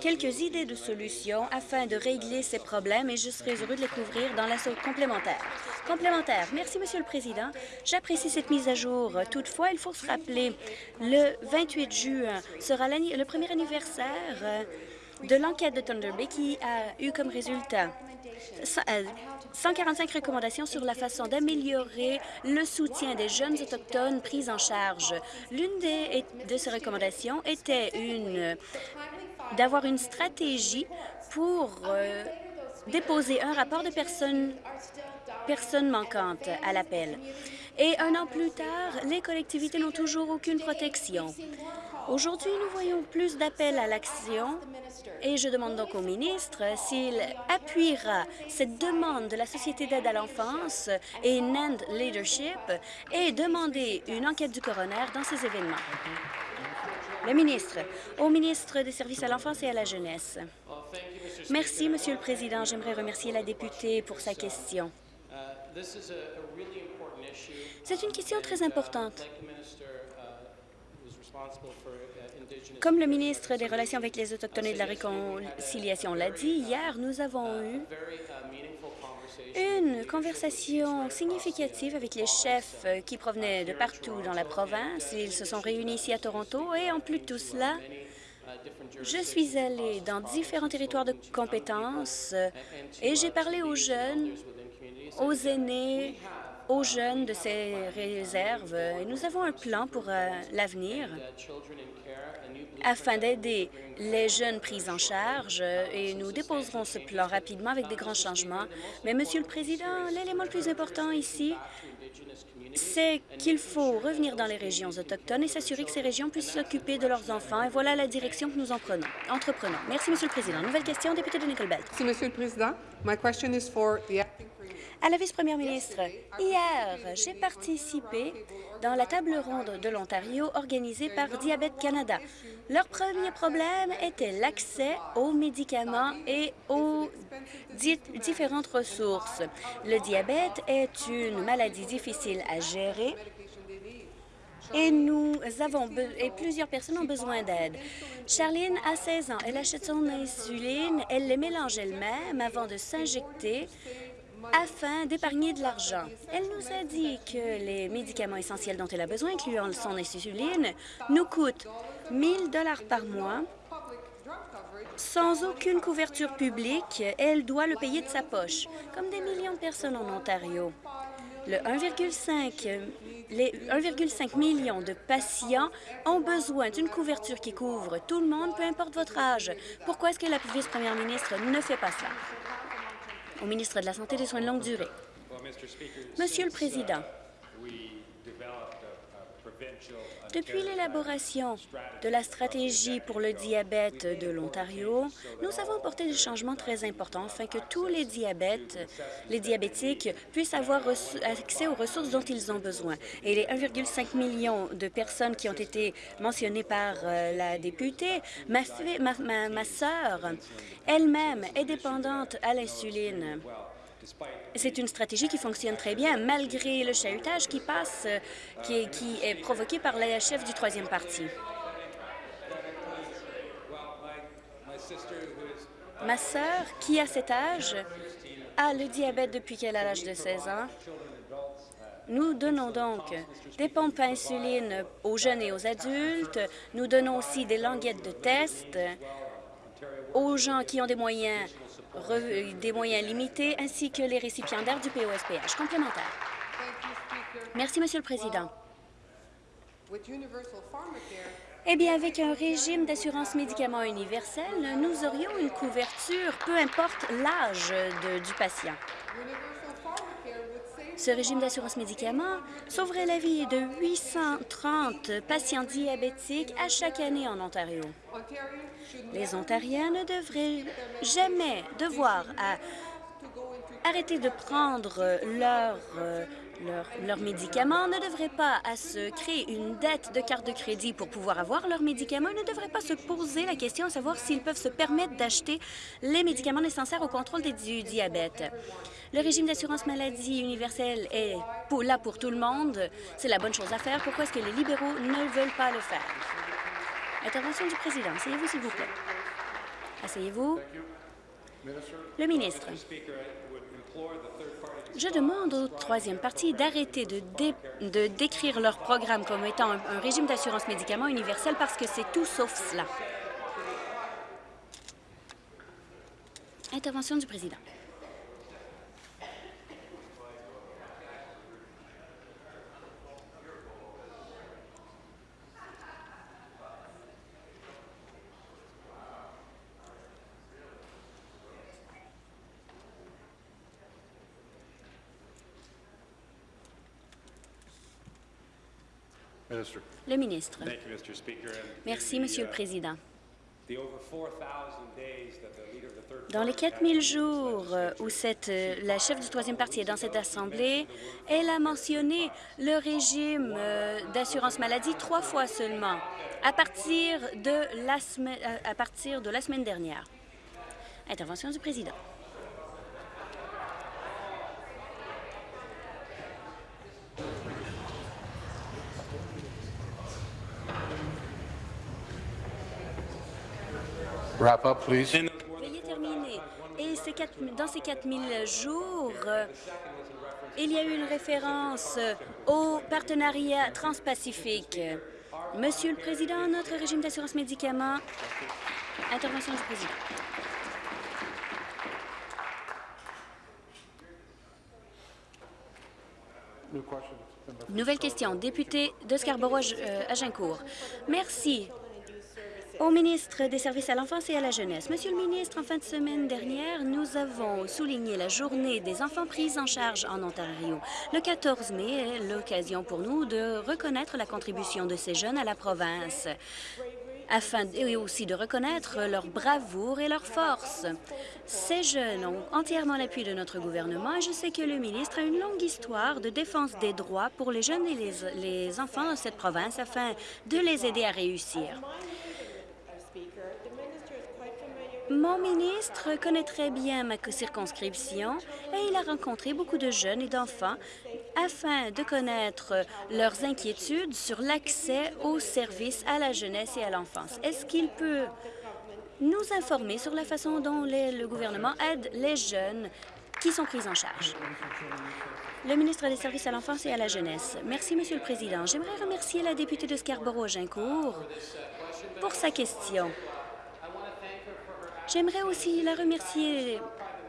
quelques idées de solutions afin de régler ces problèmes et je serai heureux de les couvrir dans la complémentaire. Complémentaire. Merci, Monsieur le Président. J'apprécie cette mise à jour. Toutefois, il faut se rappeler, le 28 juin sera le premier anniversaire euh, de l'enquête de Thunder Bay qui a eu comme résultat ça- euh, 145 recommandations sur la façon d'améliorer le soutien des jeunes autochtones pris en charge. L'une de ces recommandations était une d'avoir une stratégie pour euh, déposer un rapport de personnes personnes manquantes à l'appel. Et un an plus tard, les collectivités n'ont toujours aucune protection. Aujourd'hui, nous voyons plus d'appels à l'action et je demande donc au ministre s'il appuiera cette demande de la Société d'aide à l'enfance et NAND Leadership et demander une enquête du coroner dans ces événements. Le ministre, au ministre des Services à l'enfance et à la jeunesse. Merci, Monsieur le Président. J'aimerais remercier la députée pour sa question. C'est une question très importante. Comme le ministre des Relations avec les Autochtones et de la Réconciliation l'a dit, hier, nous avons eu une conversation significative avec les chefs euh, qui provenaient de partout dans la province. Ils se sont réunis ici à Toronto et en plus de tout cela, je suis allée dans différents territoires de compétences euh, et j'ai parlé aux jeunes, aux aînés, aux jeunes de ces réserves. Et nous avons un plan pour euh, l'avenir afin d'aider les jeunes pris en charge et nous déposerons ce plan rapidement avec des grands changements. Mais, Monsieur le Président, l'élément le plus important ici, c'est qu'il faut revenir dans les régions autochtones et s'assurer que ces régions puissent s'occuper de leurs enfants. Et voilà la direction que nous en prenons, entreprenons. Merci, Monsieur le Président. Nouvelle question, député de Nickel Belt. Merci, Monsieur le Président. My question is for the. À la vice-première ministre, hier, j'ai participé dans la table ronde de l'Ontario organisée par Diabète Canada. Leur premier problème était l'accès aux médicaments et aux di- différentes ressources. Le diabète est une maladie difficile à gérer et nous avons et plusieurs personnes ont besoin d'aide. Charline a 16 ans. Elle achète son insuline, elle les mélange elle-même avant de s'injecter afin d'épargner de l'argent. Elle nous a dit que les médicaments essentiels dont elle a besoin, incluant son insuline, nous coûtent 1000 dollars par mois. Sans aucune couverture publique, elle doit le payer de sa poche, comme des millions de personnes en Ontario. Le 1,5 les 1,5 million de patients ont besoin d'une couverture qui couvre tout le monde, peu importe votre âge. Pourquoi est-ce que la vice-première ministre ne fait pas cela? Au ministre de la Santé et des Soins de longue durée. Monsieur le Président, depuis l'élaboration de la stratégie pour le diabète de l'Ontario, nous avons apporté des changements très importants afin que tous les diabètes, les diabétiques puissent avoir accès aux ressources dont ils ont besoin. Et les 1,5 million de personnes qui ont été mentionnées par euh, la députée, ma, ma, ma sœur elle-même est dépendante à l'insuline. C'est une stratégie qui fonctionne très bien, malgré le chahutage qui passe, euh, qui est, provoqué par la chef du troisième parti. Ma sœur, qui a cet âge, a le diabète depuis qu'elle a l'âge de 16 ans. Nous donnons donc des pompes à insuline aux jeunes et aux adultes. Nous donnons aussi des languettes de test aux gens qui ont des moyens, des moyens limités, ainsi que les récipiendaires du POSPH. Complémentaire. Merci, Monsieur le Président. Eh bien, avec un régime d'assurance médicaments universel, nous aurions une couverture, peu importe l'âge du patient. Ce régime d'assurance médicaments sauverait la vie de 830 patients diabétiques à chaque année en Ontario. Les Ontariens ne devraient jamais devoir into arrêter de prendre leur euh, leurs médicaments, ne devraient pas à se créer une dette de carte de crédit pour pouvoir avoir leurs médicaments, ne devraient pas se poser la question à savoir s'ils peuvent se permettre d'acheter les médicaments nécessaires au contrôle des- du diabète. Le régime d'assurance maladie universelle est pour- là pour tout le monde. C'est la bonne chose à faire. Pourquoi est-ce que les libéraux ne veulent pas le faire? Intervention du président. Asseyez-vous, s'il vous plaît. Asseyez-vous. Le ministre. Je demande au troisième parti d'arrêter de, dé- de décrire leur programme comme étant un régime d'assurance médicaments universel parce que c'est tout sauf cela. Intervention du président. Le ministre. Merci, Monsieur le uh, Président. the over 4,000 days that the leader of the third Dans les party 4000 had jours euh, où cette, euh, la chef du troisième parti est dans cette Assemblée, elle a mentionné le régime euh, d'assurance maladie trois fois seulement, à partir de la semaine, à- à partir de la semaine dernière. Intervention du président. Wrap up, please. Veuillez terminer. Et ces quatre- dans ces 4000 jours, euh, il y a eu une référence euh, au partenariat transpacifique. Monsieur le Président, notre régime d'assurance médicaments. Intervention du Président. Nouvelle question. Député de Scarborough-Agincourt. Merci. Au ministre des Services à l'enfance et à la jeunesse. Monsieur le ministre, en fin de semaine dernière, nous avons souligné la journée des enfants pris en charge en Ontario. Le 14 mai est l'occasion pour nous de reconnaître la contribution de ces jeunes à la province afin et aussi de reconnaître leur bravoure et leur force. Ces jeunes ont entièrement l'appui de notre gouvernement et je sais que le ministre a une longue histoire de défense des droits pour les jeunes et les, les enfants de cette province afin de les aider à réussir. Mon ministre connaît très bien ma circonscription et il a rencontré beaucoup de jeunes et d'enfants afin de connaître leurs inquiétudes sur l'accès aux services à la jeunesse et à l'enfance. Est-ce qu'il peut nous informer sur la façon dont le gouvernement aide les jeunes qui sont pris en charge? Le ministre des Services à l'enfance et à la jeunesse. Merci, Monsieur le Président. J'aimerais remercier la députée de Scarborough-Agincourt pour sa question. J'aimerais aussi la remercier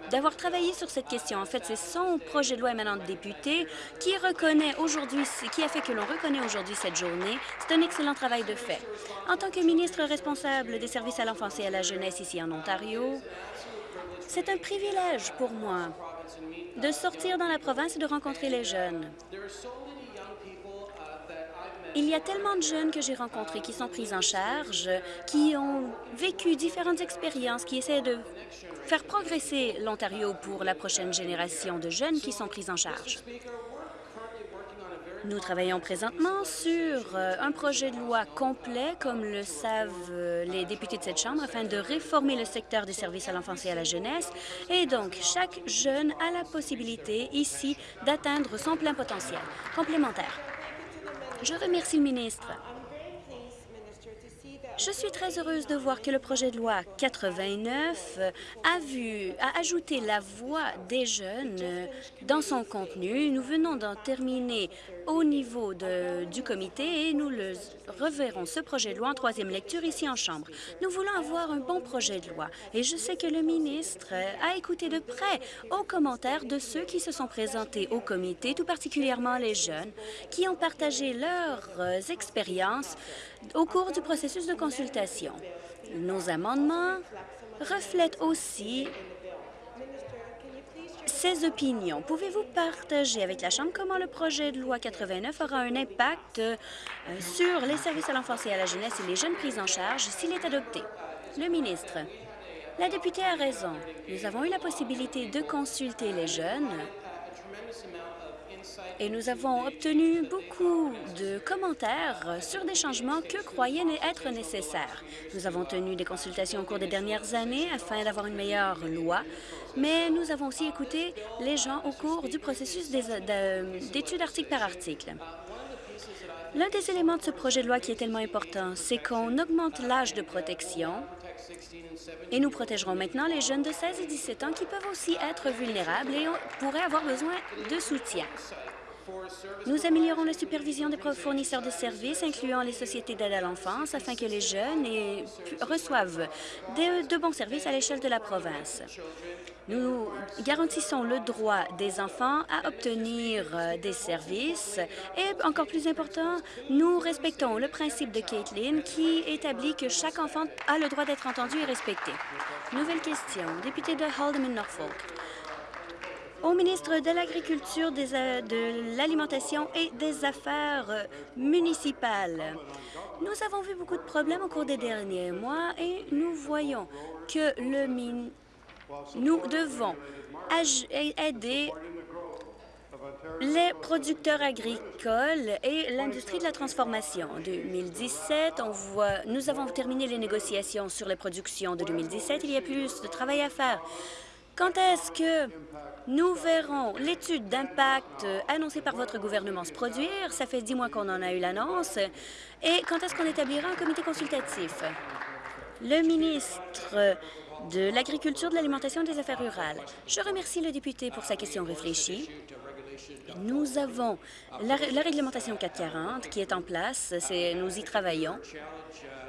d'avoir travaillé sur cette question. En fait, c'est son projet de loi émanant de député qui reconnaît aujourd'hui, qui a fait que l'on reconnaît aujourd'hui cette journée. C'est un excellent travail de fait. En tant que ministre responsable des services à l'enfance et à la jeunesse ici en Ontario, c'est un privilège pour moi de sortir dans la province et de rencontrer les jeunes. Il y a tellement de jeunes que j'ai rencontrés qui sont pris en charge, qui ont vécu différentes expériences, qui essaient de faire progresser l'Ontario pour la prochaine génération de jeunes qui sont pris en charge. Nous travaillons présentement sur euh, un projet de loi complet, comme le savent euh, les députés de cette Chambre, afin de réformer le secteur des services à l'enfance et à la jeunesse. Et donc, chaque jeune a la possibilité ici d'atteindre son plein potentiel. Complémentaire. Je remercie le ministre. Je suis très heureuse de voir que le projet de loi 89 a vu, a ajouté la voix des jeunes euh, dans son contenu. Nous venons d'en terminer au niveau du comité et nous le reverrons ce projet de loi en troisième lecture ici en Chambre. Nous voulons avoir un bon projet de loi et je sais que le ministre a écouté de près aux commentaires de ceux qui se sont présentés au comité, tout particulièrement les jeunes, qui ont partagé leurs expériences au cours du processus de consultation. Nos amendements reflètent aussi ces opinions. Pouvez-vous partager avec la Chambre comment le projet de loi 89 aura un impact euh, sur les services à l'enfance et à la jeunesse et les jeunes pris en charge s'il est adopté? Le ministre. La députée a raison. Nous avons eu la possibilité de consulter les jeunes et nous avons obtenu beaucoup de commentaires sur des changements que croyaient être nécessaires. Nous avons tenu des consultations au cours des dernières années afin d'avoir une meilleure loi, mais nous avons aussi écouté les gens au cours du processus d'études article par article. L'un des éléments de ce projet de loi qui est tellement important, c'est qu'on augmente l'âge de protection et nous protégerons maintenant les jeunes de 16 et 17 ans qui peuvent aussi être vulnérables et pourraient avoir besoin de soutien. Nous améliorons la supervision des fournisseurs de services, incluant les sociétés d'aide à l'enfance, afin que les jeunes reçoivent de bons services à l'échelle de la province. Nous garantissons le droit des enfants à obtenir euh, des services et, encore plus important, nous respectons le principe de Caitlin qui établit que chaque enfant a le droit d'être entendu et respecté. Nouvelle question. Député de Haldeman-Norfolk au ministre de l'Agriculture, euh, de l'Alimentation et des Affaires euh, municipales. Nous avons vu beaucoup de problèmes au cours des derniers mois et nous voyons que le nous devons aider les producteurs agricoles et l'industrie de la transformation. En 2017, on voit, nous avons terminé les négociations sur les productions de 2017. Il y a plus de travail à faire. Quand est-ce que nous verrons l'étude d'impact annoncée par votre gouvernement se produire? Ça fait dix mois qu'on en a eu l'annonce. Et quand est-ce qu'on établira un comité consultatif? Le ministre de l'Agriculture, de l'Alimentation et des Affaires rurales. Je remercie le député pour sa question réfléchie. Nous avons la, réglementation 440 qui est en place. Nous y travaillons.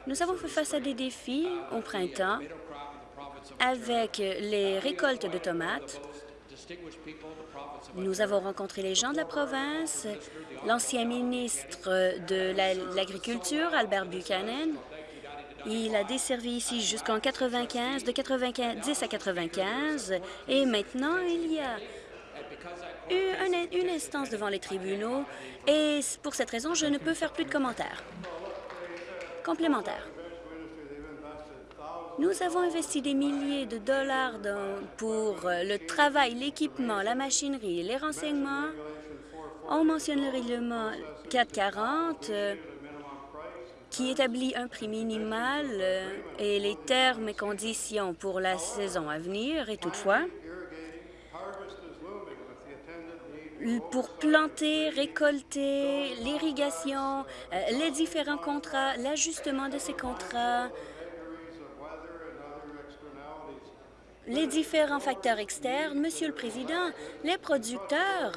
Nous avons fait face à des défis au printemps avec les récoltes de tomates. Nous avons rencontré les gens de la province, l'ancien ministre de l'Agriculture, Albert Buchanan, il a desservi ici jusqu'en 95, de 90 à 95, et maintenant il y a eu une, instance devant les tribunaux, et pour cette raison, je ne peux faire plus de commentaires. Complémentaire. Nous avons investi des milliers de dollars pour le travail, l'équipement, la machinerie, les renseignements. On mentionne le règlement 440 qui établit un prix minimal euh, et les termes et conditions pour la saison à venir. Et toutefois, pour planter, récolter, l'irrigation, euh, les différents contrats, l'ajustement de ces contrats, les différents facteurs externes, Monsieur le Président, les producteurs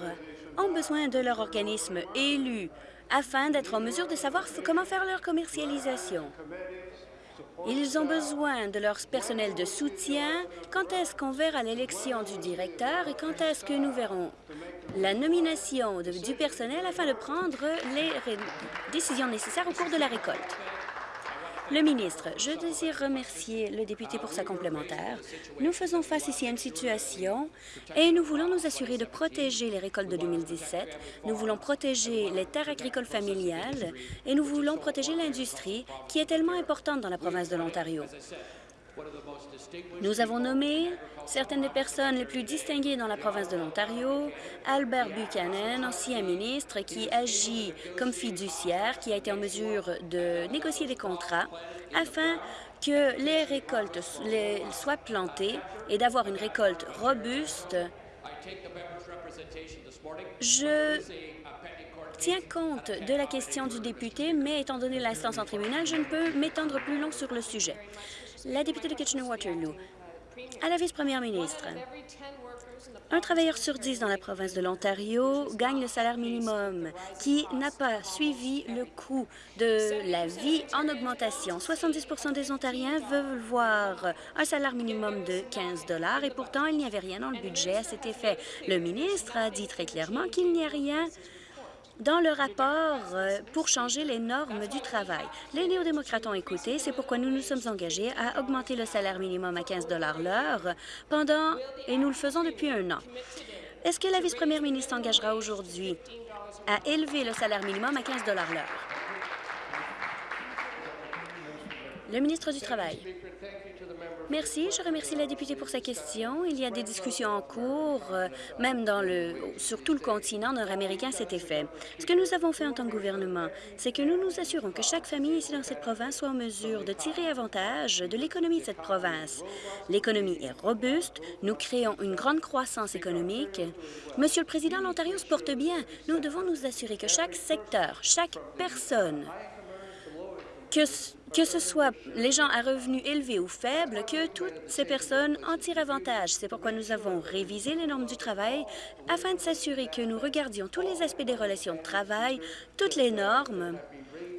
ont besoin de leur organisme élu afin d'être en mesure de savoir comment faire leur commercialisation. Ils ont besoin de leur personnel de soutien. Quand est-ce qu'on verra l'élection du directeur et quand est-ce que nous verrons la nomination du personnel afin de prendre les décisions nécessaires au cours de la récolte? Le ministre, je désire remercier le député pour sa complémentaire. Nous faisons face ici à une situation et nous voulons nous assurer de protéger les récoltes de 2017. Nous voulons protéger les terres agricoles familiales et nous voulons protéger l'industrie qui est tellement importante dans la province de l'Ontario. Nous avons nommé certaines des personnes les plus distinguées dans la province de l'Ontario, Albert Buchanan, ancien ministre qui agit comme fiduciaire, qui a été en mesure de négocier des contrats afin que les récoltes soient plantées et d'avoir une récolte robuste. Je tiens compte de la question du député, mais étant donné l'instance en tribunal, je ne peux m'étendre plus long sur le sujet. La députée de Kitchener-Waterloo. À la vice-première ministre, un travailleur sur dix dans la province de l'Ontario gagne le salaire minimum qui n'a pas suivi le coût de la vie en augmentation. 70% des Ontariens veulent voir un salaire minimum de 15 et pourtant, il n'y avait rien dans le budget à cet effet. Le ministre a dit très clairement qu'il n'y a rien dans le rapport euh, pour changer les normes du travail. Les néo-démocrates ont écouté, c'est pourquoi nous nous sommes engagés à augmenter le salaire minimum à 15 l'heure pendant, et nous le faisons depuis un an. Est-ce que la vice-première ministre engagera aujourd'hui à élever le salaire minimum à 15 l'heure? Le ministre du Travail. Merci. Je remercie la députée pour sa question. Il y a des discussions en cours, euh, même sur tout le continent nord-américain, cet effet. Ce que nous avons fait en tant que gouvernement, c'est que nous nous assurons que chaque famille ici dans cette province soit en mesure de tirer avantage de l'économie de cette province. L'économie est robuste. Nous créons une grande croissance économique. Monsieur le Président, l'Ontario se porte bien. Nous devons nous assurer que chaque secteur, chaque personne que, que ce soit les gens à revenus élevés ou faibles, que toutes ces personnes en tirent avantage. C'est pourquoi nous avons révisé les normes du travail afin de s'assurer que nous regardions tous les aspects des relations de travail, toutes les normes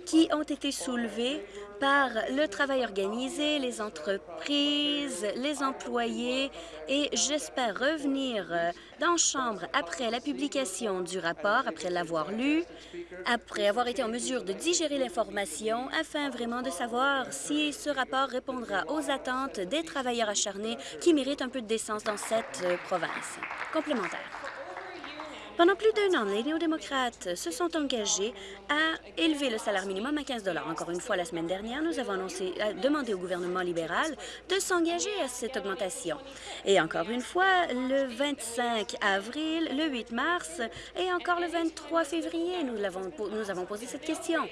qui ont été soulevées par le travail organisé, les entreprises, les employés et j'espère revenir euh, dans Chambre après la publication du rapport, après l'avoir lu, après avoir été en mesure de digérer l'information afin vraiment de savoir si ce rapport répondra aux attentes des travailleurs acharnés qui méritent un peu de décence dans cette euh, province. Complémentaire. Pendant plus d'un an, les néo-démocrates se sont engagés à élever le salaire minimum à 15 Encore une fois, la semaine dernière, nous avons demandé au gouvernement libéral de s'engager à cette augmentation. Et encore une fois, le 25 avril, le 8 mars et encore le 23 février, nous, avons, nous avons posé cette question.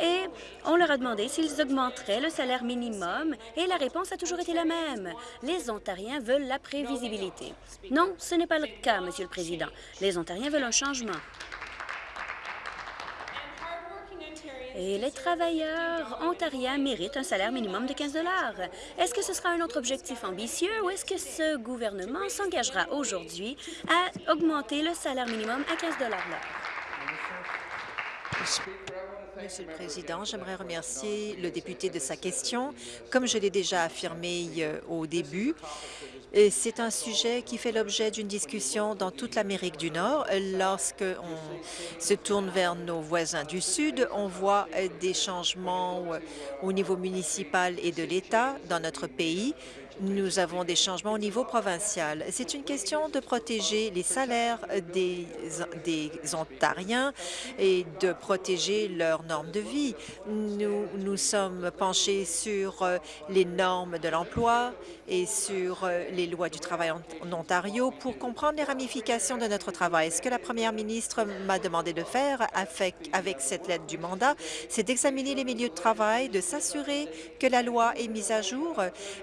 Et on leur a demandé s'ils augmenteraient le salaire minimum et la réponse a toujours été la même. Les Ontariens veulent la prévisibilité. Non, ce n'est pas le cas, Monsieur le Président. Les Ontariens un changement. Et les travailleurs ontariens méritent un salaire minimum de 15 Est-ce que ce sera un autre objectif ambitieux ou est-ce que ce gouvernement s'engagera aujourd'hui à augmenter le salaire minimum à 15 l'heure? Monsieur le Président, j'aimerais remercier le député de sa question. Comme je l'ai déjà affirmé euh, au début, c'est un sujet qui fait l'objet d'une discussion dans toute l'Amérique du Nord. Lorsqu'on se tourne vers nos voisins du Sud, on voit euh, des changements euh, au niveau municipal et de l'État dans notre pays nous avons des changements au niveau provincial. C'est une question de protéger les salaires des, des Ontariens et de protéger leurs normes de vie. Nous nous sommes penchés sur euh, les normes de l'emploi et sur euh, les lois du travail en, Ontario pour comprendre les ramifications de notre travail. Ce que la première ministre m'a demandé de faire avec, avec cette lettre du mandat, c'est d'examiner les milieux de travail, de s'assurer que la loi est mise à jour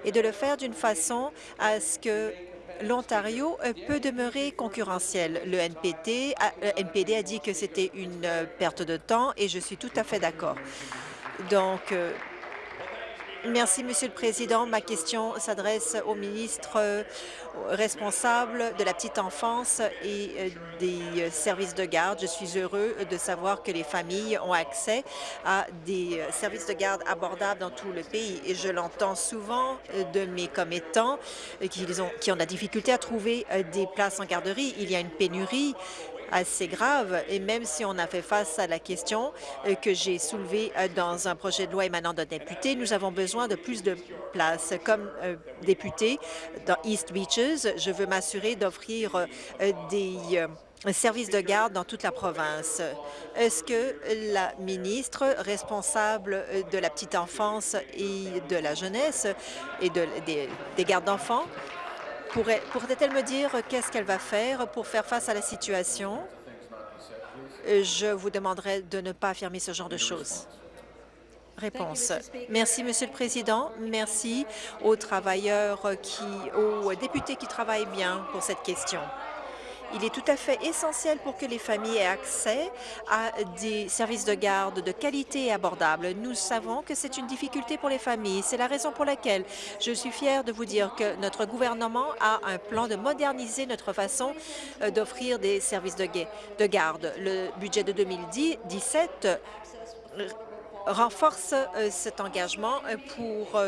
et de le faire d'une façon à ce que l'Ontario euh, peut demeurer concurrentiel. Le NPT, le NPD a dit que c'était une euh, perte de temps et je suis tout à fait d'accord. Donc, euh, Merci, Monsieur le Président. Ma question s'adresse au ministre euh, responsable de la petite enfance et euh, des euh, services de garde. Je suis heureux de savoir que les familles ont accès à des services de garde abordables dans tout le pays. Et je l'entends souvent de mes commettants qui ont, la difficulté à trouver des places en garderie. Il y a une pénurie assez grave. Et même si on a fait face à la question euh, que j'ai soulevée euh, dans un projet de loi émanant d'un député, nous avons besoin de plus de places. Comme euh, député dans East Beaches, je veux m'assurer d'offrir des services de garde dans toute la province. Est-ce que la ministre responsable de la petite enfance et de la jeunesse et de, des, des gardes d'enfants pourrait-elle me dire qu'est-ce qu'elle va faire pour faire face à la situation? Je vous demanderai de ne pas affirmer ce genre de choses. Réponse. Merci, Monsieur le Président. Merci aux travailleurs qui, aux députés qui travaillent bien pour cette question. Il est tout à fait essentiel pour que les familles aient accès à des services de garde de qualité et abordables. Nous savons que c'est une difficulté pour les familles. C'est la raison pour laquelle je suis fière de vous dire que notre gouvernement a un plan de moderniser notre façon euh, d'offrir des services de, de garde. Le budget de 2017 euh, renforce euh, cet engagement pour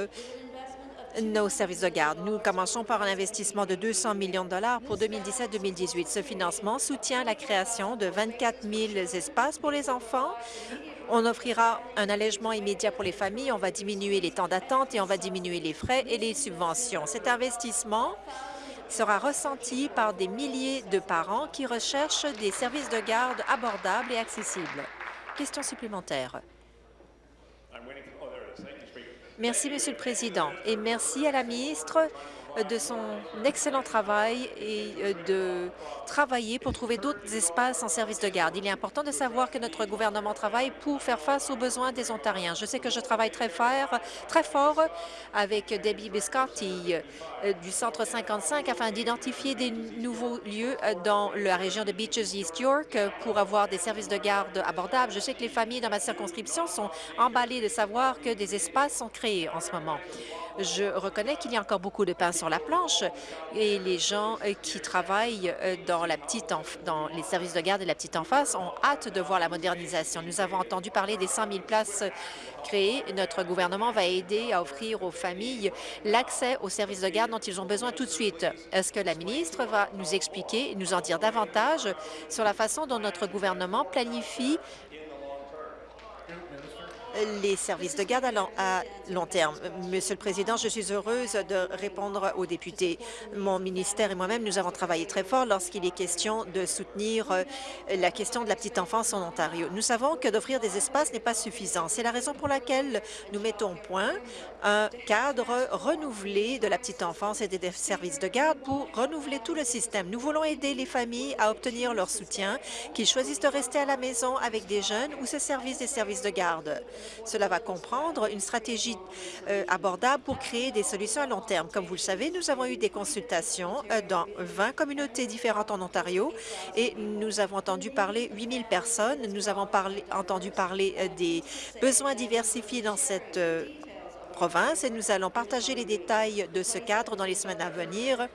nos services de garde. Nous commençons par un investissement de 200 millions de dollars pour 2017-2018. Ce financement soutient la création de 24 000 espaces pour les enfants. On offrira un allègement immédiat pour les familles, on va diminuer les temps d'attente et on va diminuer les frais et les subventions. Cet investissement sera ressenti par des milliers de parents qui recherchent des services de garde abordables et accessibles. Question supplémentaire. Merci, Monsieur le Président, et merci à la ministre de son excellent travail et euh, de travailler pour trouver d'autres espaces en service de garde. Il est important de savoir que notre gouvernement travaille pour faire face aux besoins des Ontariens. Je sais que je travaille très fort, très fort avec Debbie Biscotti euh, du Centre 55 afin d'identifier des nouveaux lieux euh, dans la région de Beaches East York pour avoir des services de garde abordables. Je sais que les familles dans ma circonscription sont emballées de savoir que des espaces sont créés en ce moment. Je reconnais qu'il y a encore beaucoup de pain sur la planche et les gens euh, qui travaillent euh, dans, la petite les services de garde de la petite enfance ont hâte de voir la modernisation. Nous avons entendu parler des 100 000 places créées. Notre gouvernement va aider à offrir aux familles l'accès aux services de garde dont ils ont besoin tout de suite. Est-ce que la ministre va nous expliquer, nous en dire davantage sur la façon dont notre gouvernement planifie les services de garde à long, terme. Monsieur le Président, je suis heureuse de répondre aux députés. Mon ministère et moi-même, nous avons travaillé très fort lorsqu'il est question de soutenir euh, la question de la petite enfance en Ontario. Nous savons que d'offrir des espaces n'est pas suffisant. C'est la raison pour laquelle nous mettons point un cadre renouvelé de la petite enfance et des services de garde pour renouveler tout le système. Nous voulons aider les familles à obtenir leur soutien, qu'ils choisissent de rester à la maison avec des jeunes ou se service des services de garde. Cela va comprendre une stratégie euh, abordable pour créer des solutions à long terme. Comme vous le savez, nous avons eu des consultations euh, dans 20 communautés différentes en Ontario et nous avons entendu parler 8 000 personnes. Nous avons parlé, entendu parler euh, des besoins diversifiés dans cette province et nous allons partager les détails de ce cadre dans les semaines à venir.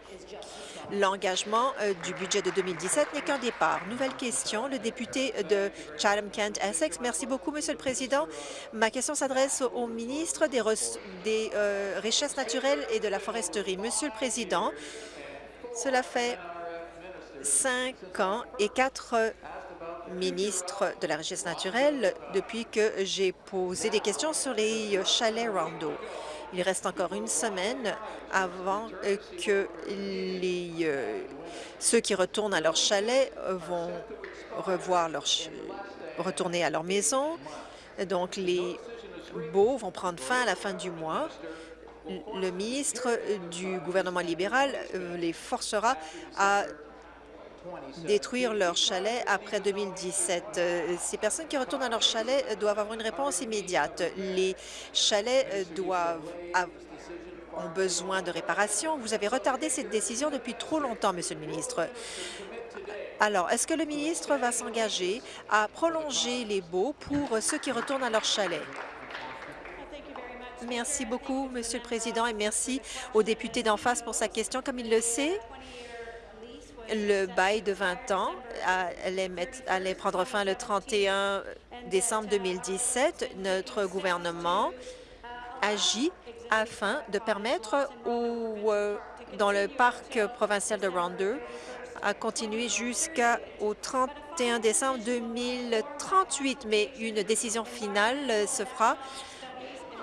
L'engagement euh, du budget de 2017 n'est qu'un départ. Nouvelle question, le député de Chatham-Kent-Essex. Merci beaucoup, Monsieur le Président. Ma question s'adresse au ministre des, euh, Richesses naturelles et de la foresterie. Monsieur le Président, cela fait cinq ans et quatre ministres de la richesse naturelle depuis que j'ai posé des questions sur les chalets Rondo. Il reste encore une semaine avant euh, que euh, ceux qui retournent à leur chalet vont revoir leur retourner à leur maison. Donc, les baux vont prendre fin à la fin du mois. Le ministre du gouvernement libéral euh, les forcera à détruire leur chalet après 2017. Euh, ces personnes qui retournent à leur chalet doivent avoir une réponse immédiate. Les chalets euh, doivent ont besoin de réparation. Vous avez retardé cette décision depuis trop longtemps, Monsieur le ministre. Alors, est-ce que le ministre va s'engager à prolonger les baux pour ceux qui retournent à leur chalet? Merci beaucoup, Monsieur le Président, et merci au député d'en face pour sa question. Comme il le sait, le bail de 20 ans allait, prendre fin le 31 décembre 2017. Notre gouvernement agit afin de permettre euh, dans le parc provincial de Rondeau à continuer jusqu'au 31 décembre 2038, mais une décision finale se fera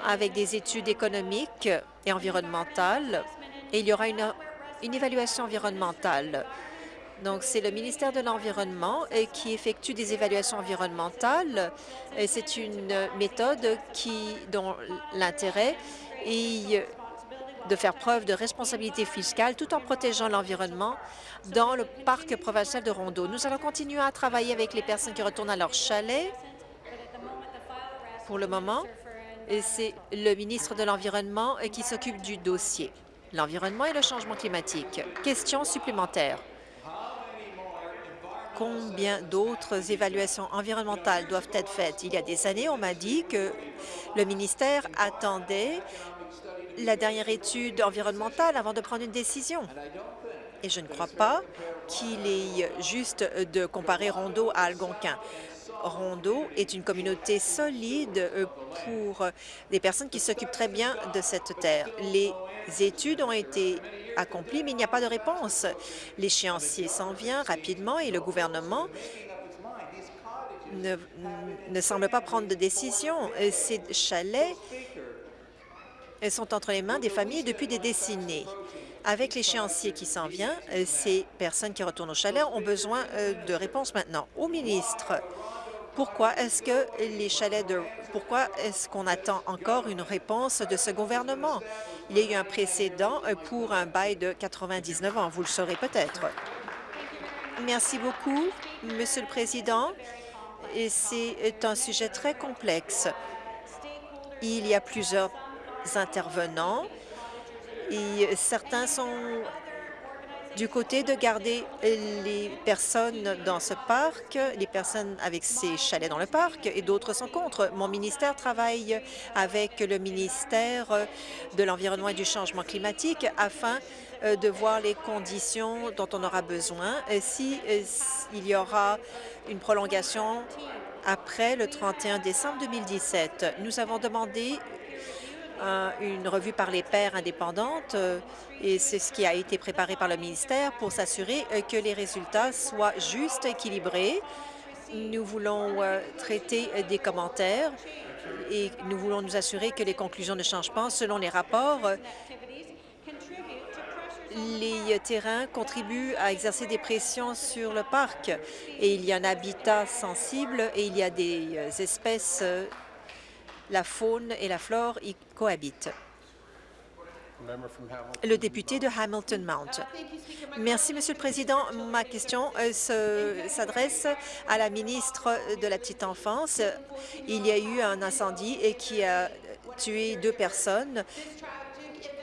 avec des études économiques et environnementales, et il y aura une évaluation environnementale. Donc, c'est le ministère de l'Environnement euh, qui effectue des évaluations environnementales. C'est une méthode qui, dont l'intérêt est de faire preuve de responsabilité fiscale tout en protégeant l'environnement dans le parc provincial de Rondeau. Nous allons continuer à travailler avec les personnes qui retournent à leur chalet. Pour le moment, c'est le ministre de l'Environnement euh, qui s'occupe du dossier. L'environnement et le changement climatique. Question supplémentaire combien d'autres évaluations environnementales doivent être faites. Il y a des années, on m'a dit que le ministère attendait la dernière étude environnementale avant de prendre une décision. Et je ne crois pas qu'il est juste de comparer Rondeau à Algonquin. Rondeau est une communauté solide euh, pour des personnes qui s'occupent très bien de cette terre. Les études ont été accomplies, mais il n'y a pas de réponse. L'échéancier s'en vient rapidement et le gouvernement ne, ne semble pas prendre de décision. Ces chalets sont entre les mains des familles depuis des décennies. Avec l'échéancier qui s'en vient, ces personnes qui retournent au chalet ont besoin euh, de réponses maintenant. Au ministre Pourquoi est-ce que les chalets de... Pourquoi est-ce qu'on attend encore une réponse de ce gouvernement? Il y a eu un précédent pour un bail de 99 ans, vous le saurez peut-être. Merci beaucoup, Monsieur le Président. C'est un sujet très complexe. Il y a plusieurs intervenants et certains sont du côté de garder les personnes dans ce parc, les personnes avec ces chalets dans le parc, et d'autres sont contre. Mon ministère travaille avec le ministère de l'Environnement et du Changement climatique afin euh, de voir les conditions dont on aura besoin si euh, il y aura une prolongation après le 31 décembre 2017. Nous avons demandé une revue par les pairs indépendantes euh, et c'est ce qui a été préparé par le ministère pour s'assurer euh, que les résultats soient justes, équilibrés. Nous voulons euh, traiter des commentaires et nous voulons nous assurer que les conclusions ne changent pas. Selon les rapports, les terrains contribuent à exercer des pressions sur le parc et il y a un habitat sensible et il y a des espèces la faune et la flore y cohabitent. Le député de Hamilton Mount. Merci, Monsieur le Président. Ma question euh, s'adresse à la ministre de la Petite Enfance. Il y a eu un incendie qui a tué deux personnes,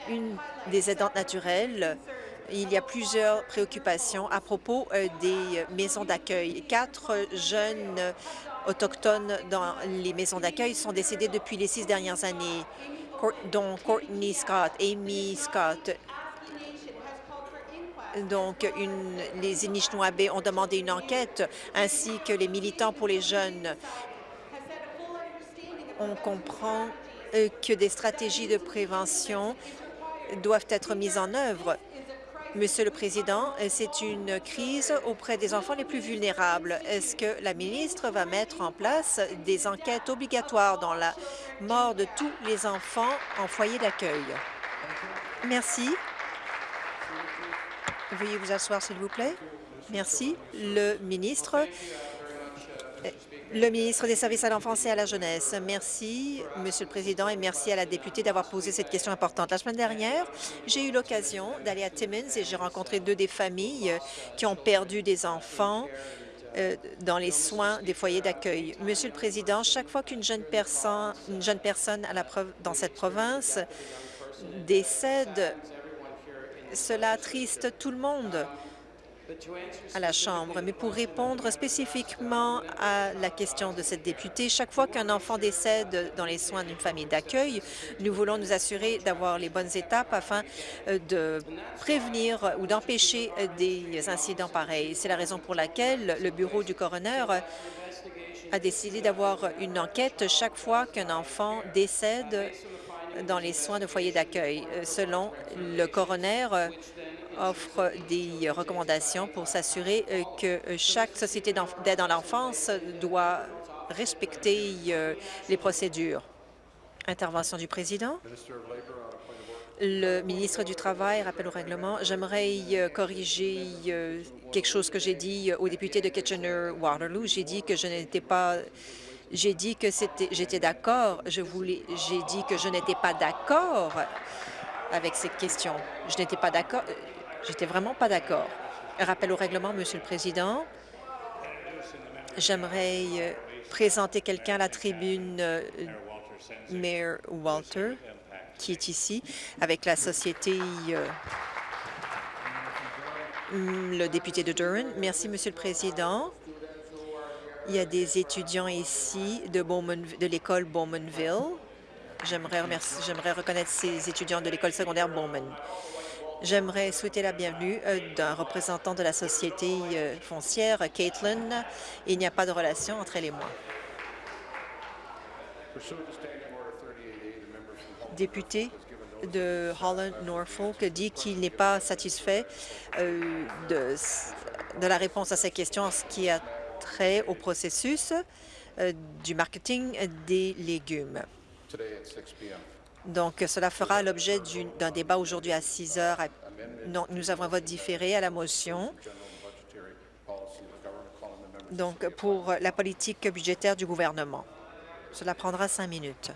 une des aidantes naturelles. Il y a plusieurs préoccupations à propos euh, des maisons d'accueil. Quatre jeunes autochtones dans les maisons d'accueil sont décédés depuis les six dernières années, dont Courtney Scott, Amy Scott. Donc, les Anishinaabe ont demandé une enquête, ainsi que les militants pour les jeunes. On comprend euh, que des stratégies de prévention doivent être mises en œuvre Monsieur le Président, c'est une crise auprès des enfants les plus vulnérables. Est-ce que la ministre va mettre en place des enquêtes obligatoires dans la mort de tous les enfants en foyer d'accueil? Merci. Veuillez vous asseoir, s'il vous plaît. Merci. Le ministre le ministre des Services à l'enfance et à la jeunesse. Merci, Monsieur le Président, et merci à la députée d'avoir posé cette question importante. La semaine dernière, j'ai eu l'occasion d'aller à Timmins et j'ai rencontré deux des familles qui ont perdu des enfants euh, dans les soins des foyers d'accueil. Monsieur le Président, chaque fois qu'une jeune personne, une jeune personne dans cette province décède, cela attriste tout le monde à la Chambre. Mais pour répondre spécifiquement à la question de cette députée, chaque fois qu'un enfant décède dans les soins d'une famille d'accueil, nous voulons nous assurer d'avoir les bonnes étapes afin euh, de prévenir ou d'empêcher des incidents pareils. C'est la raison pour laquelle le bureau du coroner a décidé d'avoir une enquête chaque fois qu'un enfant décède dans les soins de foyer d'accueil. Selon le coroner, offre des recommandations pour s'assurer euh, que chaque société d'aide à l'enfance doit respecter euh, les procédures. Intervention du président. Le ministre du Travail rappelle au règlement. J'aimerais euh, corriger quelque chose que j'ai dit au député de Kitchener-Waterloo. J'ai dit que je n'étais pas j'ai dit que j'étais d'accord. Je voulais, j'ai dit que je n'étais pas d'accord avec cette question. Je n'étais pas d'accord. J'étais vraiment pas d'accord. Rappel au règlement, Monsieur le Président. J'aimerais euh, présenter quelqu'un à la tribune, euh, Mayor Walter, qui est ici, avec la société euh, le député de Durham. Merci, Monsieur le Président. Il y a des étudiants ici de, de l'école Bowmanville. J'aimerais reconnaître ces étudiants de l'école secondaire Bowman. J'aimerais souhaiter la bienvenue euh, d'un représentant de la société euh, foncière, Caitlin. Il n'y a pas de relation entre elle et moi. Député de Holland-Norfolk dit qu'il n'est pas satisfait euh, de, la réponse à ces questions en ce qui a trait au processus du marketing des légumes. Donc, cela fera l'objet d'un débat aujourd'hui à 6 heures. Non, nous avons un vote différé à la motion donc pour la politique budgétaire du gouvernement. Cela prendra cinq minutes.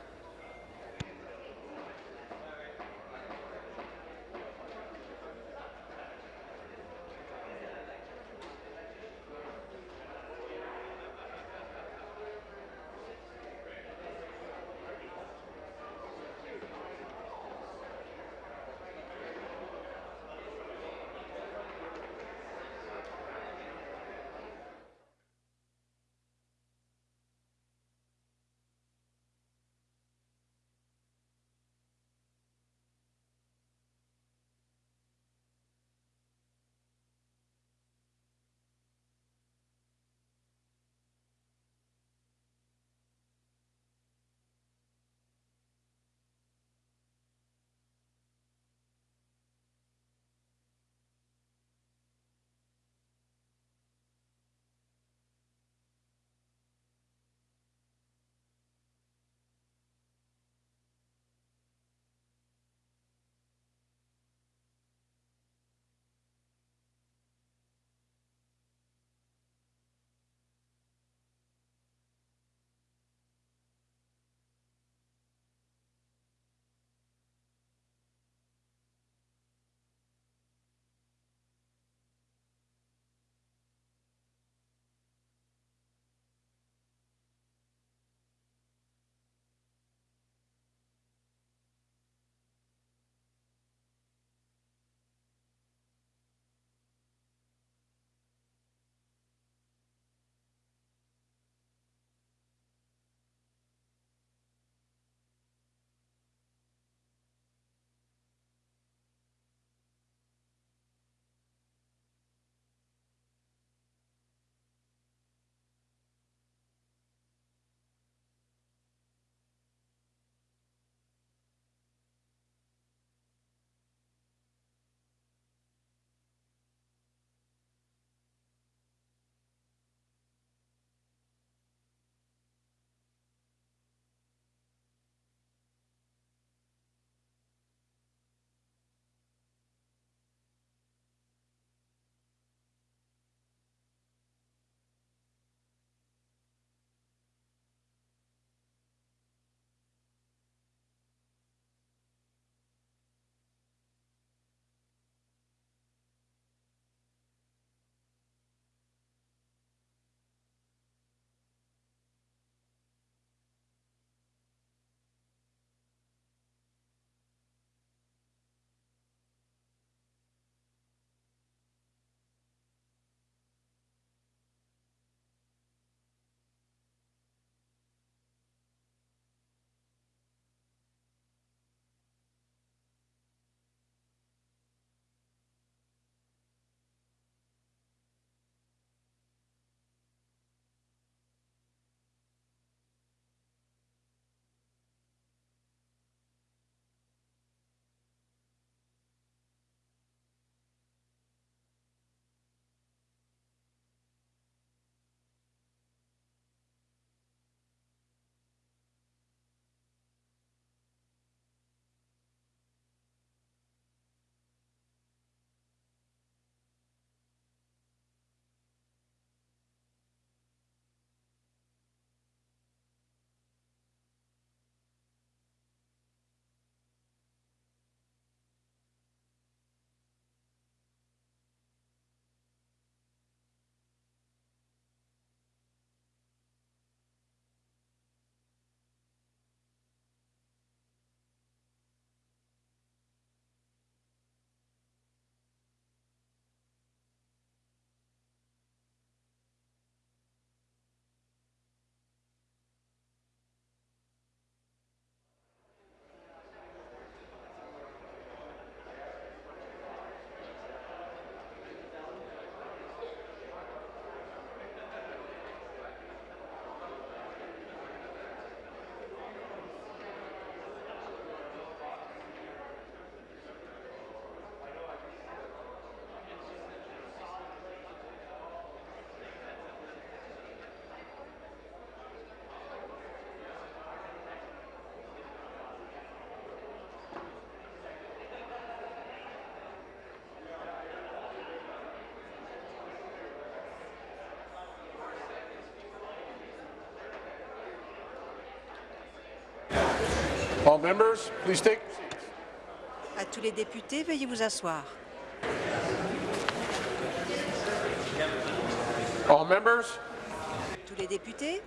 All members, please take À tous les députés, veuillez vous asseoir. All members, Tous les députés,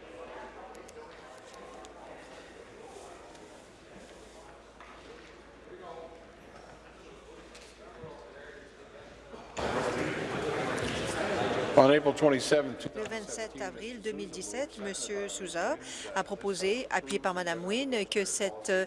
le 27 avril 2017, M. Souza a proposé, appuyé par Mme Wynne, que cette euh,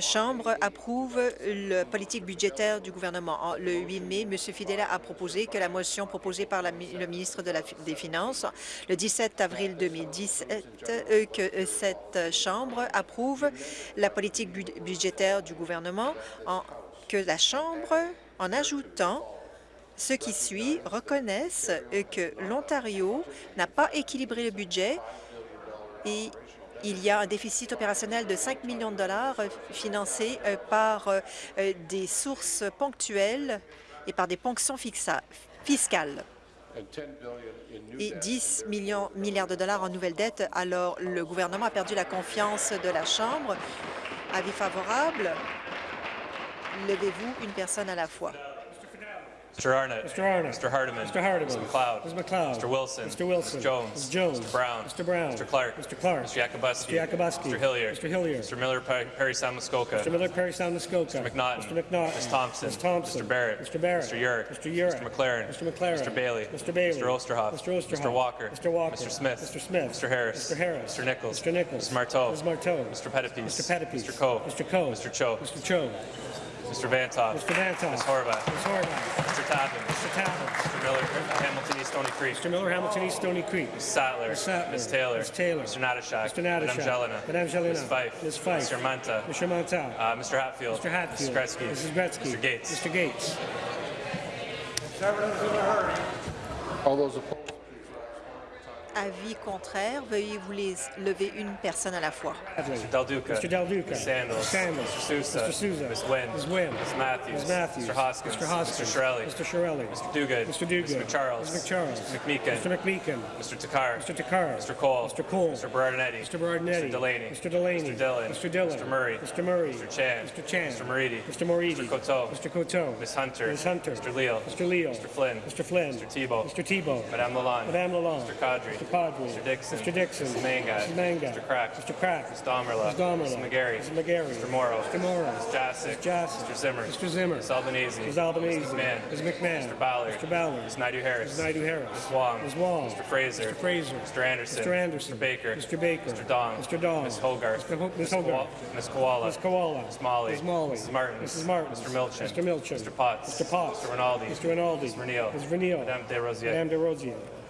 Chambre approuve la politique budgétaire du gouvernement. En- Le 8 mai, M. Fidela a proposé que la motion proposée par la le ministre des Finances le 17 avril 2017, euh, que euh, cette Chambre approuve la politique bud- budgétaire du gouvernement, en- que la Chambre, en ajoutant ce qui suit reconnaissent que l'Ontario n'a pas équilibré le budget et il y a un déficit opérationnel de 5 millions de dollars euh, financé euh, par euh, des sources ponctuelles et par des ponctions fiscales and 10 billion in new et debt. 10 millions, milliards de dollars en nouvelles dettes. Alors, le gouvernement a perdu la confiance de la Chambre. Avis favorable. Levez-vous une personne à la fois. Mr. Arnott. Mr. Arnott. Mr. Hardiman. Mr. Hardiman. Mr. McLeod. Mr. McLeod. Mr. Wilson. Mr. Wilson. Mr. Jones. Mr. Jones. Mr. Brown. Mr. Brown. Mr. Clark. Mr. Clark. Mr. Yakubuski. Mr. Yakubuski. Mr. Hillier. Mr. Hillier. Mr. Miller Perry San Muskoka. Mr. Miller, Perry Sound, Muskoka. Mr. McNaughton. Mr. McNaughton. Ms. Thompson. Ms. Thompson. Mr. Barrett. Mr. Barrett. Mr. Yurek. Mr. Yurek. Mr. McLaren. Mr. McLaren. Mr. Bailey. Mr. Bailey. Mr. Osterhoff. Mr. Osterhoff. Mr. Walker. Mr. Walker. Mr. Smith. Mr. Smith. Mr. Harris. Mr. Harris. Mr. Nichols. Mr. Nichols. Mr. Marteau. Ms. Marteau. Mr. Pettipies. Mr. Pettipies. Mr. Coe. Mr. Coe. Mr. Cho. Mr. Cho. Mr. Vantoff. Mr. Vantoff. Ms. Horvath. Ms. Horvath. Mr. Tappan. Mr. Tappan. Mr. Miller, Hamilton East Stony Creek. Mr. Miller, Hamilton East, Stony Creek. Ms. Sattler. Ms. Sattler. Ms. Taylor. Ms. Taylor. Mr. Natashak. Mr. Natashak. Madame Jelena. Madame Jelena. Ms. Fife. Ms. Fife. Mr. Manta. Mr. Manta. Uh, Mr. Hatfield. Mr. Hatfield. Mrs. Gretzky. Mrs. Gretzky. Mr. Gates. Mr. Gates. All those opposed, Avis contraire, veuillez vous les lever une personne à la fois. Bradley. Del Duca. Mr. Del Duca. Ms. Sandals. Mr. Sandals. Mr. Sousa. Mr. Sousa. Ms. Wynn. Ms. Wynn. Ms. Matthews. Ms. Matthews. Mr. Hoskins. Mr. Hoskins. Mr. Shirelli. Mr. Shirelli. Mr. Duguid. Mr. Duguid. Mr. McCharles. Mr. McCharles. Mr. McMeekin. Mr. McMeekin. Mr. Takar. Mr. Takar. Mr. Cole. Mr. Cole. Mr. Berardinetti. Mr. Berardinetti. Mr. Delaney. Mr. Delaney. Mr. Dillon. Mr. Dillon. Mr. Murray. Mr. Murray. Mr. Chan. Mr. Chan. Mr. Moridi. Mr. Moridi. Mr. Coteau. Mr. Coteau. Ms. Hunter. Ms. Hunter. Mr. Leal. Mr. Leal. Mr. Flynn. Mr. Flynn. Mr. Tebow. Mr. Tebow. Madame Lalonde. Madame Lalonde. Mr. Kadri. Mr. Padre. Mr. Dixon. Mr. Dixon. Mrs. Mangat. Mrs. Mangat. Mr. Crack. Mr. Crack. Ms. Domerla. Ms. Domerla. Mrs. McGarry. Mrs. McGarry. Mr. Morrow. Mr. Morrow. Ms. Jassic. Ms. Jassic. Mr. Zimmer. Mr. Zimmer. Ms. Albanese. Ms. Albanese. Ms. McMahon. Ms. McMahon. Mr. Ballard. Mr. Ballard. Ms. Naidu Harris. Ms. Naidu Harris. Ms. Wong. Ms. Wong. Mr. Fraser. Mr. Fraser. Mr. Anderson. Mr. Anderson. Mr. Baker. Mr. Baker. Mr. Dong. Mr. Dong. Ms. Hogarth. Mr. Ho- Ms. Hogarth. Ms. Koala. Ms. Koala. Ms. Molly. Ms. Molly. Mrs. Martins. Mrs. Martins. Mr. Milchin. Mr. Milchin. Mr. Potts. Mr. Potts. Mr. Rinaldi. Mr. Rinaldi. Ms. Vernile. Ms. Vernile. Madame Desrosiers. Madame Desrosiers. The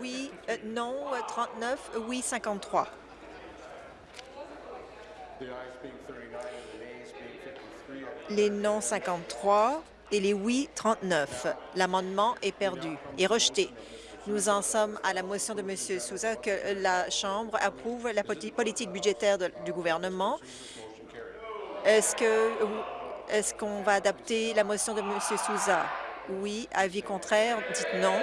Oui, euh, non, euh, 39, euh, oui, 53. the ayes being 39 and the nays being 53. Les non 53 et les oui 39. L'amendement est perdu et rejeté. Nous en sommes à la motion de M. Souza que la Chambre approuve la politique budgétaire du gouvernement. Est-ce est-ce qu'on va adapter la motion de M. Souza? Oui. Avis contraire, dites non.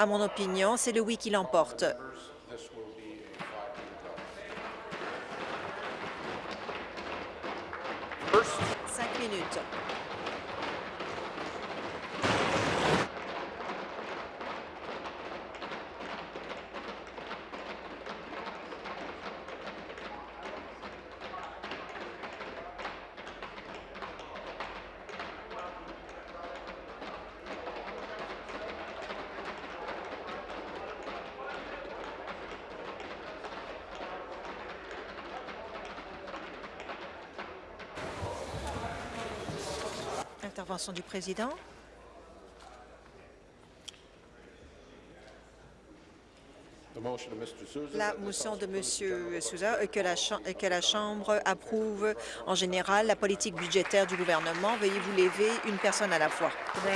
À mon opinion, c'est le oui qui l'emporte. Cinq minutes. Du président. motion of Mr. Souza. La motion de M. Souza euh, que la, Cham- que la Chambre approuve en général la politique budgétaire du gouvernement. Veuillez vous lever une personne à la fois. Mr.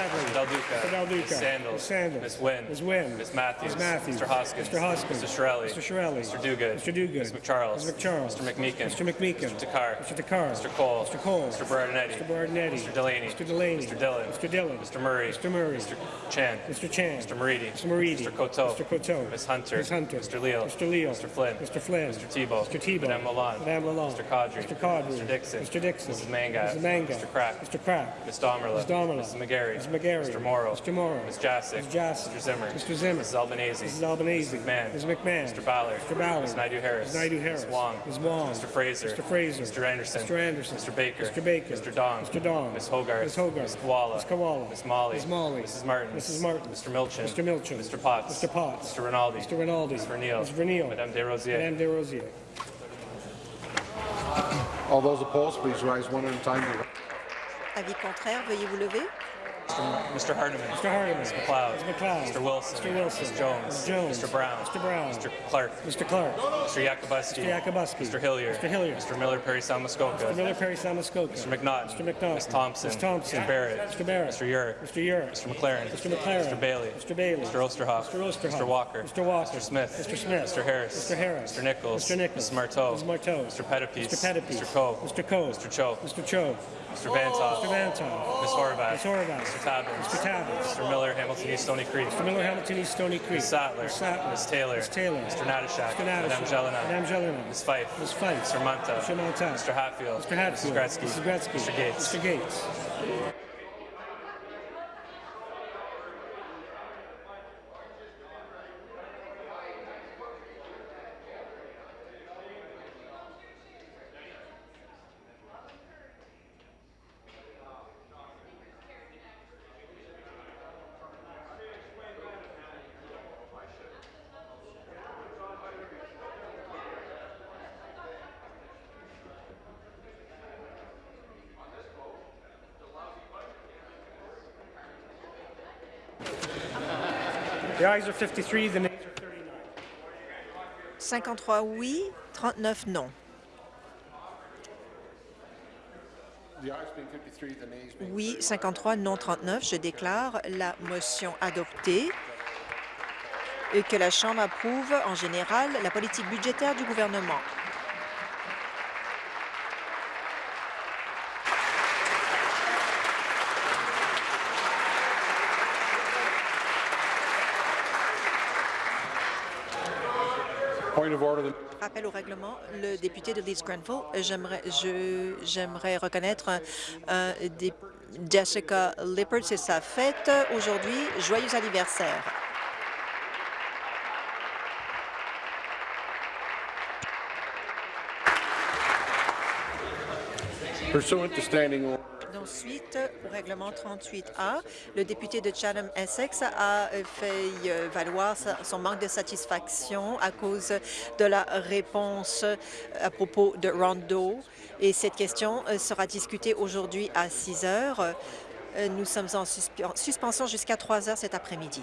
Mr. Sandals. Ms. Sandals. Ms. Wynn. Ms. Wynn. Ms. Matthews. Ms. Matthews. Mr. Hoskins. Mr. Hoskins. Mr. Shirelli. Mr. Shirelli. Mr. Duguid. Mr. Duguid. Ms. McCharles. Ms. McCharles. Mr. McMeekin. Mr. McMeekin. Mr. Takar. Mr. Takar. Mr. Cole. Mr. Cole. Mr. Berardinetti. Mr. Bardinetti. Mr. Delaney. Mr. Delaney. Mr. Dillon. Mr. Dillon. Mr. Murray. Mr. Murray. Mr. Chan. Mr. Chan. Mr. Moridi. Mr. Moridi. Mr. Coteau. Mr. Coteau. Ms. Hunter. Ms. Hunter. Mr. Leal. Mr. Leal. Mr. Flynn. Mr. Flynn. Mr. Tebow. Mr. Tebow. Madame Lalonde. Madame Lalonde. Mr. Caudry. Mr. Caudry. Mr. Dixon. Mr. Dixon. Mrs. Mangat. Mrs. Mangat. Mr. Crack. Mr. Crack. Ms. Domerla. Ms. Domerla. Mrs. McGarry. Mrs. McGarry. Mr. Morrow. Mr. Morrow. Ms. Jasic. Ms. Jasic. Mr. Zimmer. Mr. Zimmer. Mrs. Albanese. Mrs. Albanese. Mrs. McMahon. Ms. McMahon. Mr. Ballard. Mr. Ballard. Ms. Naidu Harris. Ms. Naidu Harris. Ms. Wong. Ms. Wong. Mr. Fraser. Mr. Fraser. Mr. Anderson. Mr. Anderson. Mr. Baker. Mr. Baker. Mr. Dong. Mr. Dong. Ms. Hogarth. Ms. Hogarth. Ms. Koala. Ms. Koala. Ms. Molly. Ms. Molly. Mrs. Martin. Mrs. Martin. Mr. Milchin. Mr. Milchin. Mr. Potts. Mr. Potts. Mr. Rinaldi. Mr. Rinaldi. Ms. Vernile. Ms. Vernile. Madame Desrosiers. Madame Desrosiers. All those opposed, please rise one at a time. Avis contraire, veuillez vous lever. Mr. Hardeman. Mr. Hardeman. Ms. McLeod. Ms. McLeod. Mr. Wilson. Mr. Wilson. Ms. Jones. Ms. Jones. Mr. Brown. Mr. Brown. Mr. Clark. Mr. Clark. Mr. Yakubuski. Mr. Yakubuski. Mr. Hillier. Mr. Hillier. Mr. Miller Perry Salmuskoka. Mr. Miller Perry Salmuskoka. Mr. McNaught. Mr. McNaught. Ms. Thompson. Ms. Thompson. Mr. Barrett. Mr. Barrett. Mr. Urick. Mr. Urick. Mr. McLaren. Mr. McLaren. Mr. Bailey. Mr. Bailey. Mr. Osterhoff. Mr. Osterhoff. Mr. Walker. Mr. Walker. Mr. Smith. Mr. Smith. Mr. Harris. Mr. Harris. Mr. Nichols. Mr. Nichols. Mrs. Marteau. Mrs. Marteau. Mr. Pettipies. Mr. Pettipies. Mr. Coe. Mr. Coe. Mr. Cho. Mr. Cho. Mr. Vantoff. Mr. Vantoff. Ms. Horvath. Ms. Horvath. Mr. Tabbins. Mr. Tabbins. Mr. Miller, Hamilton East Stony Creek. Mr. Miller, Hamilton East, Stony Creek. Ms. Sattler. Ms. Sattler. Ms. Taylor. Ms. Taylor. Mr. Natashak. Mr. Natashak. Madame Jelena. Madame Jelena. Ms. Fife. Ms. Fife. Mr. Manta. Mr. Manta. Mr. Hatfield. Mr. Hatfield. Mrs. Gretzky. Mrs. Gretzky. Mr. Gates. Mr. Gates. Ayes are 53, the nays are 39. 53 oui, 39 non. The ayes being 53, the nays being Oui, 39. 53, non 39. Je déclare la motion adoptée et que la Chambre approuve en général la politique budgétaire du gouvernement. Point of order. the- Rappel au règlement, le député de Leeds Grenville, j'aimerais reconnaître dé- Jessica Lippard, c'est sa fête aujourd'hui. Joyeux anniversaire. Pursuant to standing order. Ensuite, au règlement 38A, le député de Chatham-Essex a euh, fait euh, valoir son manque de satisfaction à cause de la réponse euh, à propos de Rondo. Et cette question sera discutée aujourd'hui à 6 heures. Nous sommes en suspension jusqu'à 3 heures cet après-midi.